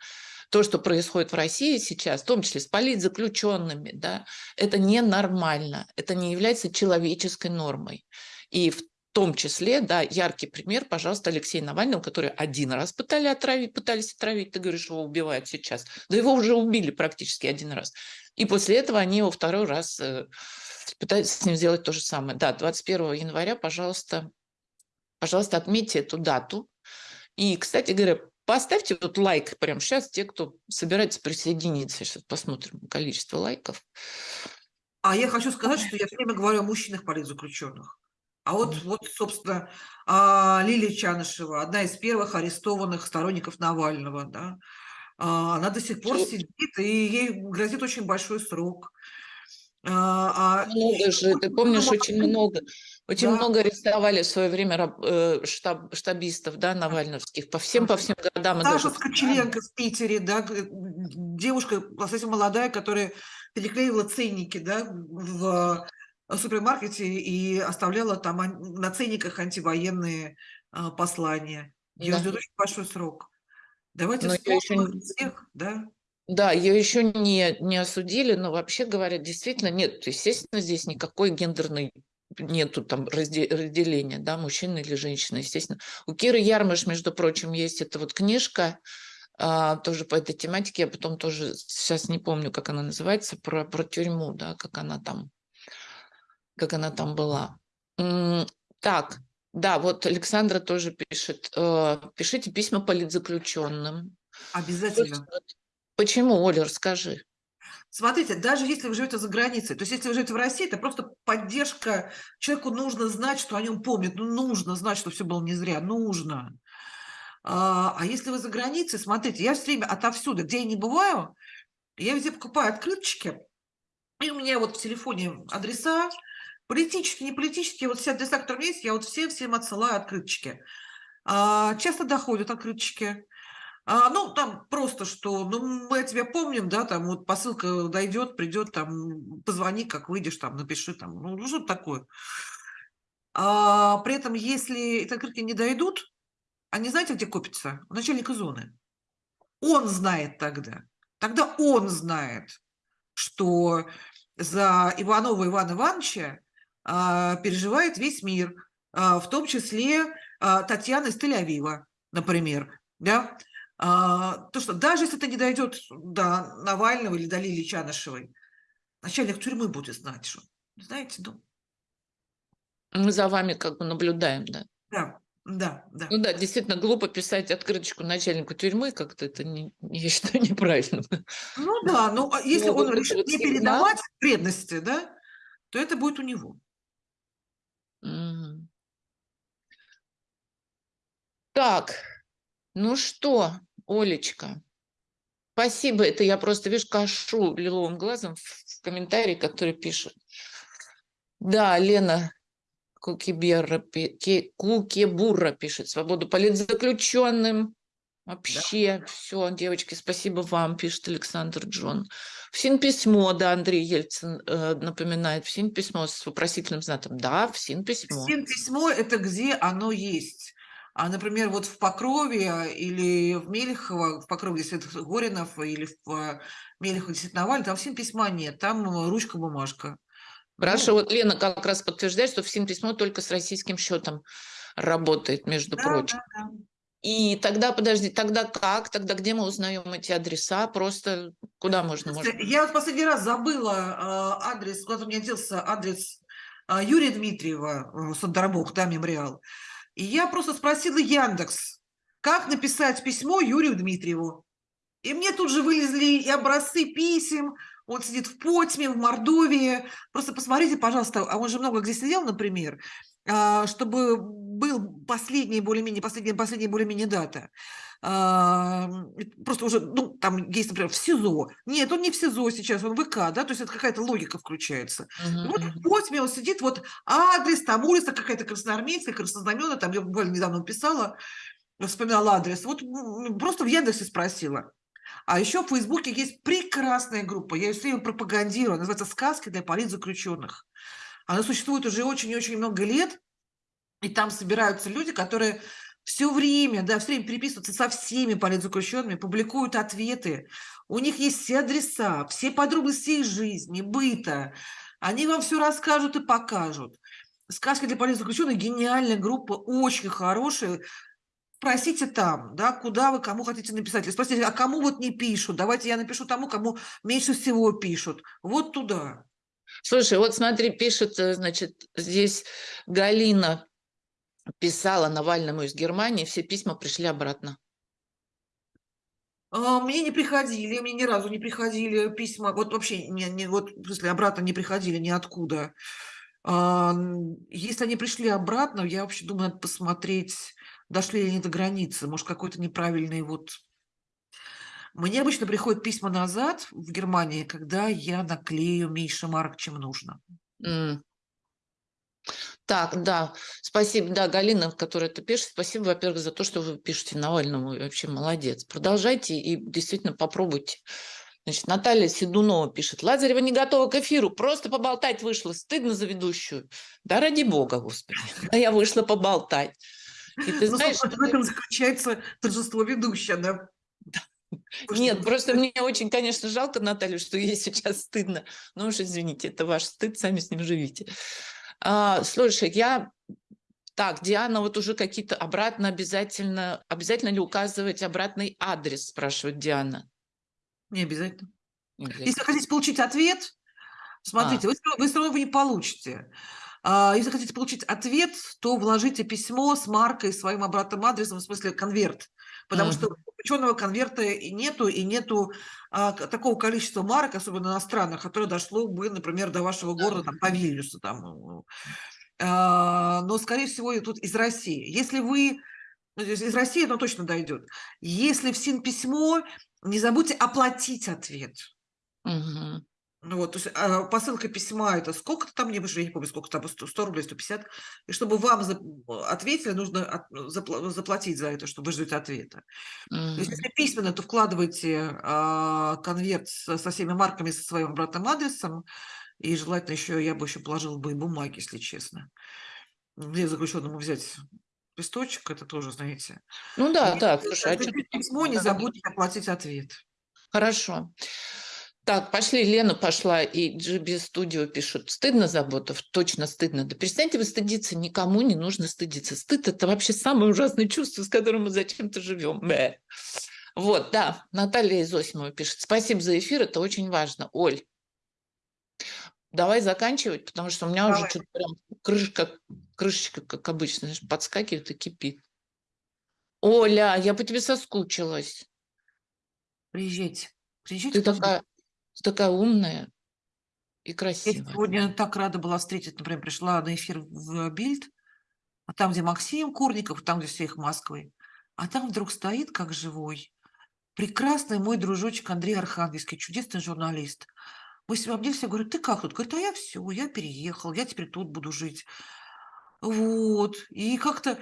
то, что происходит в России сейчас, в том числе с политзаключенными, да, это ненормально, это не является человеческой нормой. И в том числе, да, яркий пример, пожалуйста, Алексей Навального, который один раз пытали отравить, пытались отравить, ты говоришь, его убивают сейчас. Да его уже убили практически один раз. И после этого они его второй раз э, пытаются с ним сделать то же самое. Да, 21 января, пожалуйста, пожалуйста, отметьте эту дату. И, кстати говоря, Поставьте вот лайк прямо сейчас, те, кто собирается присоединиться. Сейчас посмотрим количество лайков. А я хочу сказать, что я все время говорю о мужчинах политзаключенных. А вот, вот собственно, а, Лилия Чанышева, одна из первых арестованных сторонников Навального, да, а, она до сих пор сидит, и ей грозит очень большой срок. А, много же, ты помнишь, очень много. Очень да. много арестовали в свое время э, штаб, штабистов, да, навальновских, по всем, по всем городам. Саша Скочеленко в Питере, да, девушка совсем молодая, которая переклеивала ценники, да, в супермаркете и оставляла там на ценниках антивоенные а, послания. Ее да. ждет очень большой срок. Давайте вспомним еще... всех, да? Да, ее еще не, не осудили, но вообще говоря, действительно нет, естественно, здесь никакой гендерной нету там разделения, да, мужчина или женщина, естественно. У Киры Ярмыш, между прочим, есть эта вот книжка, а, тоже по этой тематике, я потом тоже сейчас не помню, как она называется, про, про тюрьму, да, как она там, как она там была. Так, да, вот Александра тоже пишет, э, пишите письма политзаключенным. Обязательно. Почему, Оля, расскажи. Смотрите, даже если вы живете за границей, то есть если вы живете в России, это просто поддержка. Человеку нужно знать, что о нем помнят. Ну, нужно знать, что все было не зря. Нужно. А, а если вы за границей, смотрите, я все время отовсюду, где я не бываю, я везде покупаю открыточки, и у меня вот в телефоне адреса, политические, не политические, вот все адреса, которые у меня есть, я вот всем-всем отсылаю открыточки. А, часто доходят открыточки. А, ну, там просто что, ну, мы тебя помним, да, там вот посылка дойдет, придет, там, позвони, как выйдешь, там, напиши, там, ну, ну что такое. А, при этом, если эти открытки не дойдут, они знаете, где копятся? У начальника зоны. Он знает тогда. Тогда он знает, что за Иванова Ивана Ивановича переживает весь мир, а, в том числе а, Татьяна из Тель-Авива, например, да, а, то, что даже если это не дойдет до Навального или до Лилии Чанышевой, начальник тюрьмы будет знать, что, знаете, ну... Мы за вами как бы наблюдаем, да? Да, да, да. Ну да, действительно, глупо писать открыточку начальнику тюрьмы, как-то это, не, я считаю, неправильно. Ну да, ну а если ну, он решит не передавать вредности, да, то это будет у него. Так, ну что, Олечка, спасибо. Это я просто, видишь, кашу лиловым глазом в комментарии, который пишет. Да, Лена Ки- Кукебурра пишет. Свободу политзаключенным. Вообще, все, девочки, спасибо вам, пишет Александр Джон. ФСИН письмо, да, Андрей Ельцин э, напоминает. ФСИН письмо с вопросительным знаком. Да, ФСИН письмо. Всем письмо – это где оно есть. А, например, вот в Покрове или в Мелехово, в Покрове, где сидит Горинов, или в э, Мелехово, сидит Навальный, там всем письма нет, там э, ручка-бумажка. Хорошо, Ну, вот Лена как раз подтверждает, что ФСИН письмо только с российским счетом работает, между да, прочим. да, да. И тогда, подожди, тогда как? Тогда где мы узнаем эти адреса? Просто куда можно? Можно? Я вот последний раз забыла э, адрес, куда-то у меня делся адрес Юрия Дмитриева, Сандарбог, да, мемориал. И я просто спросила Яндекс, как написать письмо Юрию Дмитриеву. И мне тут же вылезли и образцы писем, он сидит в Потьме, в Мордовии. Просто посмотрите, пожалуйста, а он же много где сидел, например, а, чтобы был последний более-менее, последняя, последняя более-менее дата. А, Просто уже, ну, там есть, например, в СИЗО. Нет, он не в СИЗО сейчас, он в ВК, да, то есть это какая-то логика включается. Мгм, вот мгм. в Потьме он сидит, вот адрес, там улица какая-то красноармейская, краснознаменная, там я буквально недавно писала, вспоминала адрес. Вот просто в Яндексе спросила. А еще в Фейсбуке есть прекрасная группа, я ее все время пропагандирую, называется «Сказки для политзаключенных». Она существует уже очень и очень много лет, и там собираются люди, которые все время, да, все время переписываются со всеми политзаключенными, публикуют ответы. У них есть все адреса, все подробности их жизни, быта. Они вам все расскажут и покажут. «Сказки для политзаключенных» – гениальная группа, очень хорошая. Спросите там, да, куда вы, кому хотите написать. Или спросите, а кому вот не пишут? Давайте я напишу тому, кому меньше всего пишут. Вот туда. Слушай, вот смотри, пишет, э, значит, здесь Галина писала Навальному из Германии, все письма пришли обратно. А, Мне не приходили, мне ни разу не приходили письма, вот вообще, не, не, вот, в смысле, обратно не приходили ниоткуда. А, Если они пришли обратно, я вообще думаю, надо посмотреть, дошли ли они до границы, может, какой-то неправильный вот... Мне обычно приходят письма назад в Германии, когда я наклею меньше марок, чем нужно. М. Так, да, спасибо, да, Галина, которая это пишет, спасибо, во-первых, за то, что вы пишете Навальному, и вообще молодец. Продолжайте и действительно попробуйте. Значит, Наталья Седунова пишет, Лазарева не готова к эфиру, просто поболтать вышла, стыдно за ведущую. Да ради бога, господи, да я вышла поболтать. И ты Ну, знаешь, в этом заключается торжество ведущей, она вышла нет, просто мне очень, конечно, жалко Наталью, что ей сейчас стыдно. Ну уж извините, это ваш стыд, сами с ним живите. А, слушай, я... Так, Диана, вот уже какие-то обратно обязательно... Обязательно ли указывать обратный адрес, спрашивает Диана. Не обязательно. Не обязательно. Если хотите получить ответ, смотрите, вы, всё равно- вы все равно его не получите. А, Если хотите получить ответ, то вложите письмо с маркой, своим обратным адресом, в смысле конверт. Потому что Мгм. у ученого конверта и нету, и нету а, такого количества марок, особенно иностранных, которое дошло бы, например, до вашего города, там, по Вильнюсу. Там. ну. А, Но, скорее всего, и тут из России. Если вы... ну, Из России оно точно дойдет. Если в СИН письмо, не забудьте оплатить ответ. Мгм. Ну вот, то есть а, посылка письма это сколько-то там, уже я не помню, сколько там, 100, 100 рублей, 150. И чтобы вам за- ответили, нужно от- запла- заплатить за это, чтобы вы ждете ответа. То есть если письменно, то вкладывайте а, конверт со, со всеми марками, со своим обратным адресом. И желательно еще, я бы еще положила бы и бумаги, если честно. Где заключенному взять листочек, это тоже, знаете. Ну да, И да, слушай, а письмо, не забудьте оплатить ответ. Хорошо. Так, пошли, Лена пошла, и GB Studio пишут, стыдно, Заботов? Точно стыдно. Да перестаньте вы стыдиться, никому не нужно стыдиться. Стыд – это вообще самое ужасное чувство, с которым мы зачем-то живем. Бэ. Вот, да, Наталья Изосимова пишет, спасибо за эфир, это очень важно. Оль, давай заканчивать, потому что у меня уже Давай. что-то прям крышка, крышечка, как обычно, знаешь, подскакивает и кипит. Оля, я по тебе соскучилась. Приезжайте. Приезжайте Ты такая, такая умная и красиво. Я сегодня так рада была встретить, например, пришла на эфир в Бильд, а там, где Максим Курников, там, где все их Москвы, а там вдруг стоит, как живой, прекрасный мой дружочек Андрей Архангельский, чудесный журналист. Мы с ним обнялись, я говорю, ты как тут? Говорит, а я все, я переехал, я теперь тут буду жить. Вот. И как-то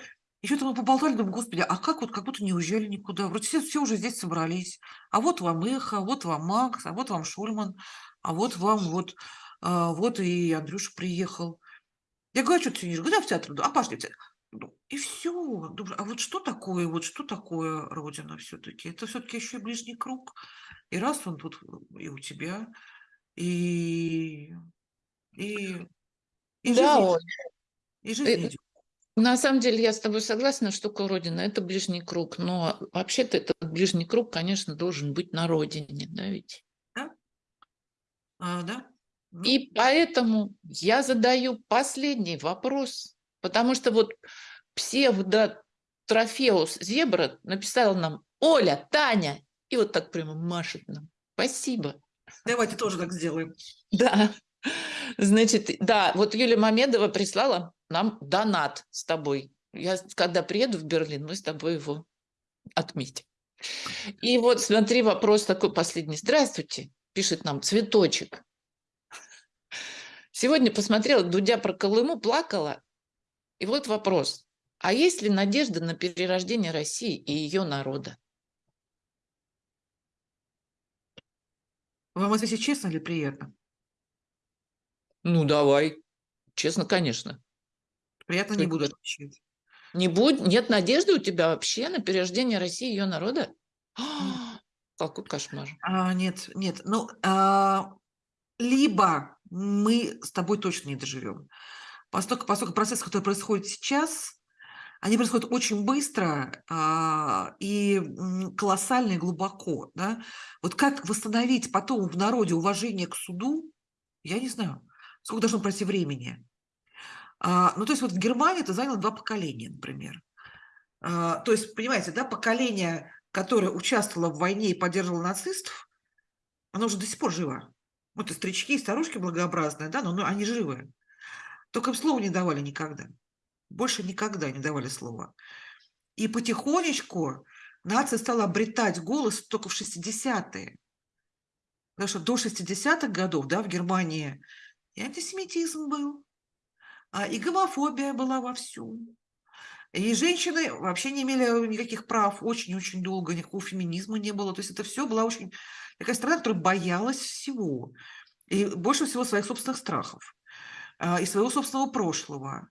и что-то мы поболтали, думаю, господи, а как вот, как будто не уезжали никуда. Вроде все, все уже здесь собрались. А вот вам Эхо, вот вам Макс, а вот вам Шульман, а вот вам вот, а, вот и Андрюша приехал. Я говорю, а что ты сидишь? Говорю, да, в театр. А пошли в театр. И все. А вот что такое, вот что такое Родина все-таки? Это все-таки еще и ближний круг. И раз он тут и у тебя, и, и, и да, жизнь, он. и жизнь Э, идет. На самом деле я с тобой согласна, что Родина – это ближний круг, но вообще-то этот ближний круг, конечно, должен быть на Родине, да ведь? Да? А, да? Ну, И поэтому я задаю последний вопрос, потому что вот псевдо Трофеус Зебра написал нам «Оля, Таня!» и вот так прямо машет нам. Спасибо. давайте тоже так сделаем. Да. Значит, да, вот Юлия Мамедова прислала нам донат с тобой. Я, когда приеду в Берлин, мы с тобой его отметим. И вот смотри, вопрос такой последний. Здравствуйте, пишет нам цветочек. Сегодня посмотрела Дудя про Колыму, плакала. И вот вопрос. А есть ли надежда на перерождение России и ее народа? Вам ответить честно или приятно? Ну, давай. Честно, конечно. Приятно не буду отвечать. Не будет, нет надежды у тебя вообще на перерождение России и ее народа? А, Какой кошмар. А, нет, нет. Ну, а, либо мы с тобой точно не доживем. Поскольку, поскольку процессы, которые происходят сейчас, они происходят очень быстро а, и колоссально и глубоко. Да? Вот как восстановить потом в народе уважение к суду, я не знаю. Сколько должно пройти времени? А, ну, то есть вот в Германии это заняло два поколения, например. А, то есть, понимаете, да, поколение, которое участвовало в войне и поддерживало нацистов, оно уже до сих пор живо. Вот и старички, и старушки благообразные, да, но, но они живы. Только им слова не давали никогда. Больше никогда не давали слова. И потихонечку нация стала обретать голос только в 60-е. Потому что до 60-х годов да, в Германии и антисемитизм был, а, и гомофобия была вовсю. И женщины вообще не имели никаких прав очень-очень долго, никакого феминизма не было. То есть это все была очень такая страна, которая боялась всего. И больше всего своих собственных страхов. а, И своего собственного прошлого.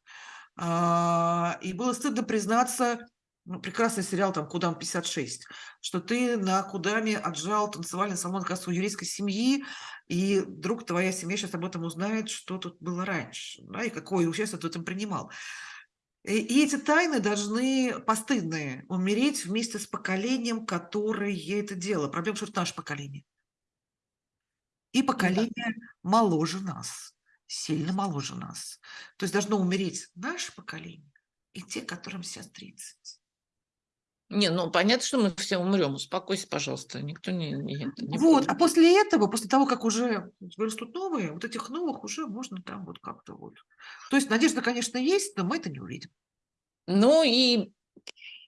А, И было стыдно признаться, ну, прекрасный сериал там «Кудам 56», что ты на Кудаме отжал танцевальный салон как еврейской семьи, и вдруг твоя семья сейчас об этом узнает, что тут было раньше, да, и какое участие ты в этом принимал. И, и эти тайны должны, постыдные, умереть вместе с поколением, которое это делало. Проблема, что это наше поколение. И поколение моложе нас, сильно моложе нас. То есть должно умереть наше поколение и те, которым сейчас 30. Не, ну понятно, что мы все умрем. Успокойся, пожалуйста. Никто не... не, не Вот, будет. а после этого, после того, как уже вырастут новые, вот этих новых уже можно там вот как-то вот. То есть надежда, конечно, есть, но мы это не увидим. Ну и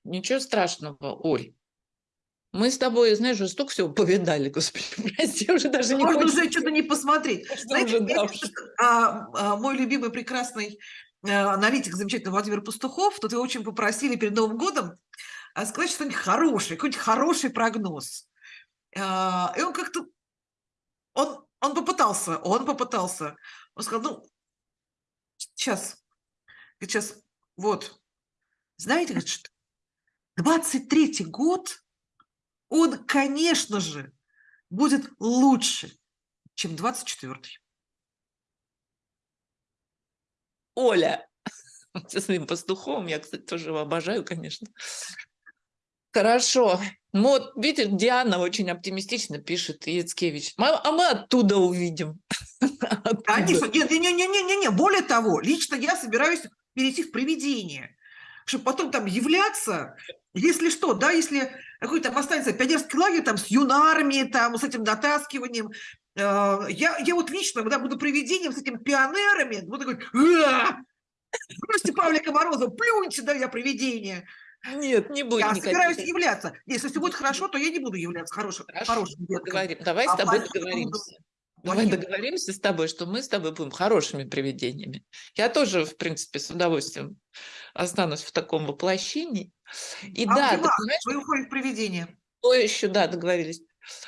ничего страшного, Оль. Мы с тобой, знаешь, уже столько всего повидали, господи, прости, уже даже не Можно хочется. уже что-то не посмотреть. Что Знаете, уже, да а, а, мой любимый прекрасный э, аналитик, замечательный Владимир Пастухов, тут его очень попросили перед Новым годом а, сказать что-нибудь хорошее, какой-нибудь хороший прогноз. А, И он как-то, он, он попытался, он попытался. Он сказал, ну, сейчас, сейчас, вот, знаете, говорит, что 23-й год, он, конечно же, будет лучше, чем 24-й. Оля. Со своим пастухом. Я, кстати, тоже его обожаю, конечно. Хорошо. Ну вот, видишь, Диана очень оптимистично пишет, Яцкевич. «Мы- А мы оттуда увидим. Конечно, нет, не, не, не, не, более того, лично я собираюсь перейти в привидение, чтобы потом там являться, если что, да, если какой-то останется пионерский лагерь там с юнарами, там с этим дотаскиванием, я, я вот лично, когда буду привидением с этими пионерами, буду говорить, бросьте Павлика Морозова, плюньте, да, я привидение. Нет, не будет Я никаких. собираюсь являться. Если все будет хорошо, то я не буду являться хорошим, Хорошо, хорошим договорим. Давай А с тобой договоримся. Давай плохим. договоримся с тобой, что мы с тобой будем хорошими привидениями. Я тоже, в принципе, с удовольствием останусь в таком воплощении. И А да, ты понимаешь, вы уходите в привидение. то еще, да, договорились.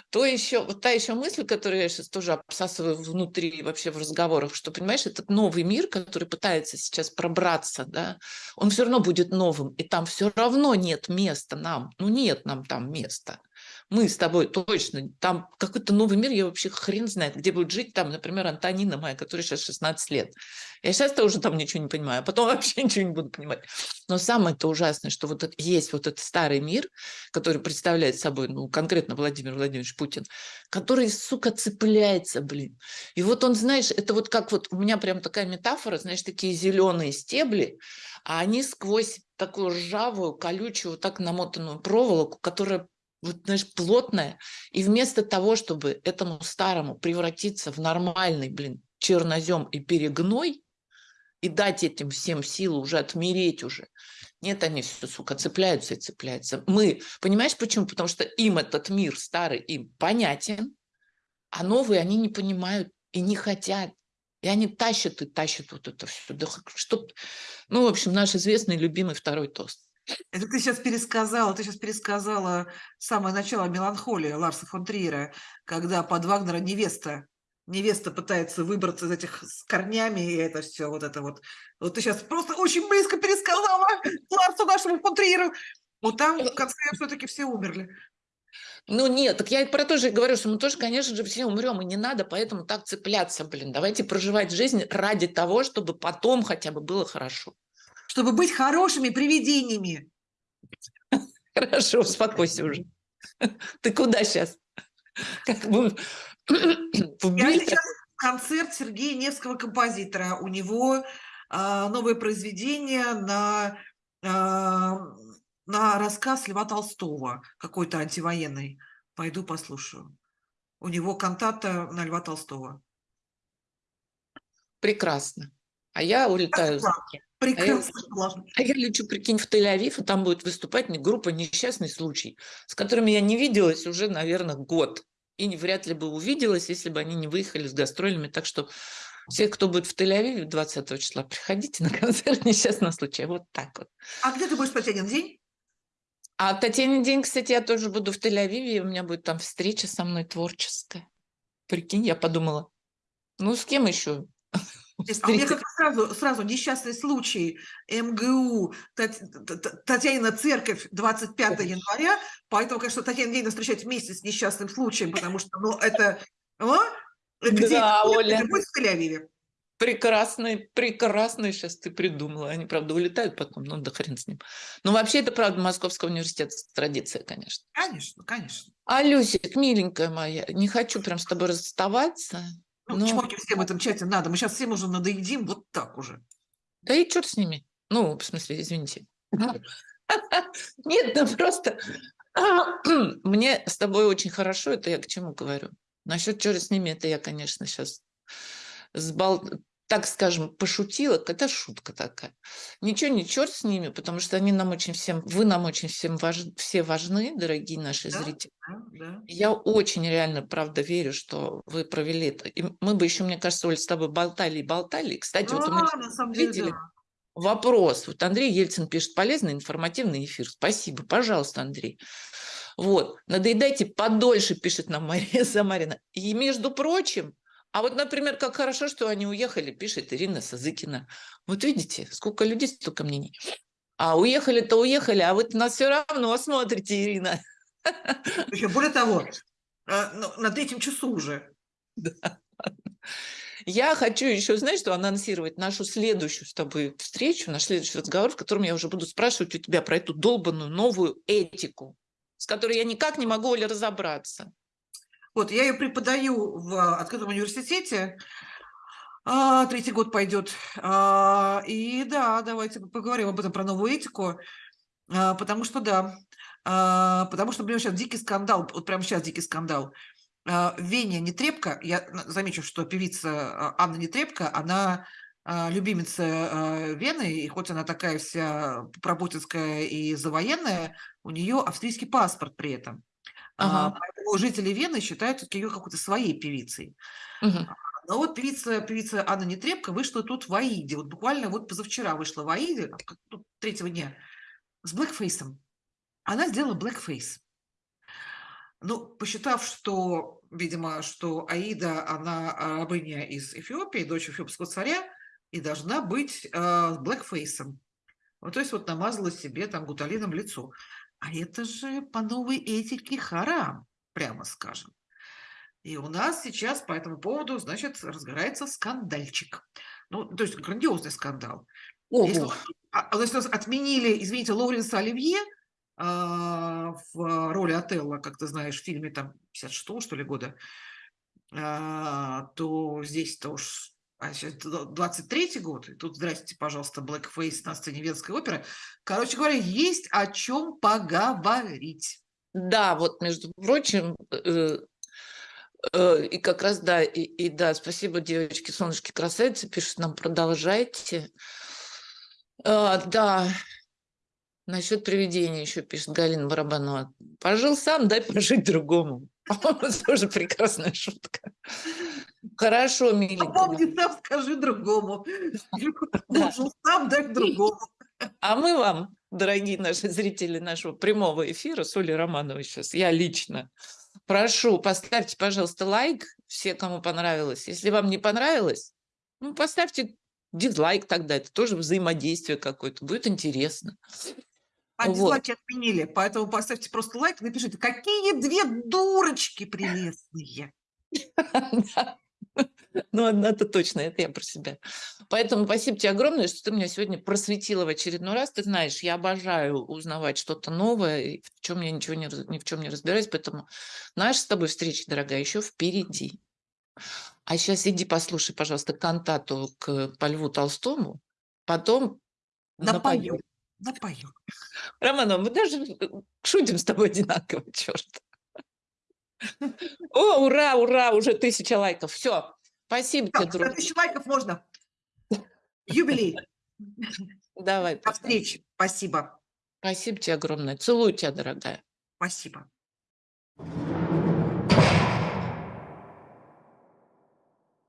То еще, вот та еще мысль, которую я сейчас тоже обсасываю внутри вообще в разговорах, что, понимаешь, этот новый мир, который пытается сейчас пробраться, да, он все равно будет новым, и там все равно нет места нам, ну нет нам там места. Мы с тобой точно, там какой-то новый мир, я вообще хрен знает, где будет жить там, например, Антонина моя, которая сейчас 16 лет. Я сейчас-то уже там ничего не понимаю, а потом вообще ничего не буду понимать. Но самое-то ужасное, что вот есть вот этот старый мир, который представляет собой, ну, конкретно Владимир Владимирович Путин, который, сука, цепляется, блин. И вот он, знаешь, это вот как вот, у меня прям такая метафора, знаешь, такие зеленые стебли, а они сквозь такую ржавую, колючую, вот так намотанную проволоку, которая вот, знаешь, плотная, и вместо того, чтобы этому старому превратиться в нормальный, блин, чернозем и перегной, и дать этим всем силу уже отмереть уже, нет, они все, сука, цепляются и цепляются. Мы, понимаешь, почему? Потому что им этот мир старый им понятен, а новые они не понимают и не хотят. И они тащат и тащат вот это все. Да х- что... Ну, в общем, наш известный, любимый второй тост. Это ты сейчас пересказала, ты сейчас пересказала самое начало меланхолии Ларса фон Триера, когда под Вагнера невеста, невеста пытается выбраться из этих с корнями, и это все вот это вот. Вот ты сейчас просто очень близко пересказала Ларсу нашему фон Триеру. Вот там в конце все-таки все умерли. Ну нет, так я и про то же говорю, что мы тоже, конечно же, все умрем, и не надо поэтому так цепляться, блин. Давайте проживать жизнь ради того, чтобы потом хотя бы было хорошо. Чтобы быть хорошими привидениями. Хорошо, успокойся уже. Ты куда сейчас? Как бы Я сейчас концерт Сергея Невского композитора. У него а, новое произведение на, а, на рассказ Льва Толстого, какой-то антивоенный. Пойду послушаю. У него кантата на Льва Толстого. Прекрасно. А я улетаю. Прекрасно. классно. А я лечу, прикинь, в Тель-Авив, и там будет выступать группа «Несчастный случай», с которыми я не виделась уже, наверное, год. И вряд ли бы увиделась, если бы они не выехали с гастролями. Так что все, кто будет в Тель-Авиве 20 числа, приходите на концерт «Несчастного случая». Вот так вот. А где ты будешь Татьянин день? А Татьянин день, кстати, я тоже буду в Тель-Авиве, у меня будет там встреча со мной творческая. Прикинь, я подумала, ну с кем еще? А у меня как сразу, сразу несчастный случай МГУ, Татьянина церковь 25 января, поэтому, конечно, Татьянин день надо встречать вместе с несчастным случаем, потому что, ну, это... а? Где Да, это Оля. будет в Тель-Авиве. Прекрасный, прекрасный сейчас ты придумала. Они, правда, улетают потом, ну да хрен с ним. Но вообще это, правда, Московского университета традиция, конечно. Конечно, конечно. А, Люсик, миленькая моя, не хочу прям с тобой расставаться. Ну, но- чмоки всем в этом чате надо. Мы сейчас всем уже надоедим вот так уже. Да и черт с ними. Ну, в смысле, извините. Нет, ну просто мне с тобой очень хорошо, это я к чему говорю. Насчет черт с ними, это я, конечно, сейчас сбал... так скажем, пошутила, это шутка такая. Ничего не черт с ними, потому что они нам очень всем, вы нам очень всем важ... все важны, дорогие наши Да. зрители. Да, да. Я очень реально, правда, верю, что вы провели это. И мы бы еще, мне кажется, Оль, с тобой болтали и болтали. Кстати, вот у меня А, на самом деле, зрители- да. Вопрос. Вот Андрей Ельцин пишет полезный, информативный эфир. Спасибо. Пожалуйста, Андрей. Вот. Надоедайте подольше, пишет нам Мария Самарина. И, между прочим, а вот, например, как хорошо, что они уехали, пишет Ирина Сазыкина. Вот видите, сколько людей, столько мнений. А уехали-то уехали, а вы нас все равно смотрите, Ирина. Еще более того, а, ну, на третьем часу уже. Я хочу еще, знаешь, что анонсировать нашу следующую с тобой встречу, наш следующий разговор, в котором я уже буду спрашивать у тебя про эту долбанную новую этику, с которой я никак не могу, Оля, разобраться. Вот, я ее преподаю в открытом университете. А, третий год пойдет. А, и да, давайте поговорим об этом, про новую этику. А, потому что да, потому что, например, сейчас дикий скандал, вот прямо сейчас дикий скандал. Веня Нетребко, я замечу, что певица Анна Нетребко, она любимица Вены, и хоть она такая вся пробутинская и завоенная, у нее австрийский паспорт при этом. Ага. Поэтому жители Вены считают ее какой-то своей певицей. Угу. Но вот певица, певица Анна Нетребко вышла тут в Аиде. Вот буквально вот позавчера вышла в Аиде, ну, третьего дня, с блэкфейсом. Она сделала блэкфейс. Ну, посчитав, что, видимо, что Аида, она рабыня из Эфиопии, дочь эфиопского царя, и должна быть э, блэкфейсом. Вот, то есть вот намазала себе там гуталином лицо. А это же по новой этике харам, прямо скажем. И у нас сейчас по этому поводу, значит, разгорается скандальчик. Ну, то есть грандиозный скандал. Если, а, а, если отменили, извините, Лоуренса Оливье а, в роли Отелла, как ты знаешь, в фильме там 56 что ли, года, а, то здесь-то уж а сейчас 23 год, и тут, здрасте, пожалуйста, Blackface на сцене Венской оперы. Короче говоря, есть о чем поговорить. Да, вот, между прочим, э, э, и как раз, да, и, и да, спасибо, девочки, солнышки, красавицы, пишут нам, продолжайте. А, да, насчет привидения еще пишет Галина Барабанова. Пожил сам, дай пожить другому. Тоже прекрасная шутка. Хорошо, миленькая. А помни сам, скажи другому. Должен сам дать другому. А мы вам, дорогие наши зрители нашего прямого эфира с Олей Романовой сейчас, я лично, прошу, поставьте, пожалуйста, лайк, все, кому понравилось. Если вам не понравилось, ну, поставьте дизлайк тогда, это тоже взаимодействие какое-то, будет интересно. А вот. дизлайки отменили, поэтому поставьте просто лайк, напишите, какие две дурочки прелестные. Ну, одна-то точно, это я про себя. Поэтому спасибо тебе огромное, что ты меня сегодня просветила в очередной раз. Ты знаешь, я обожаю узнавать что-то новое, в чем я ничего не, ни в чем не разбираюсь, поэтому наша с тобой встреча, дорогая, еще впереди. А сейчас иди послушай, пожалуйста, кантату к по Льву Толстому, потом напою. Напою. Романова, мы даже шутим с тобой одинаково, черт. О, ура, ура, уже тысяча лайков. Все, спасибо тебе, друг. Тысяча лайков можно. Юбилей. Давай. До встречи. Спасибо. Спасибо тебе огромное. Целую тебя, дорогая. Спасибо.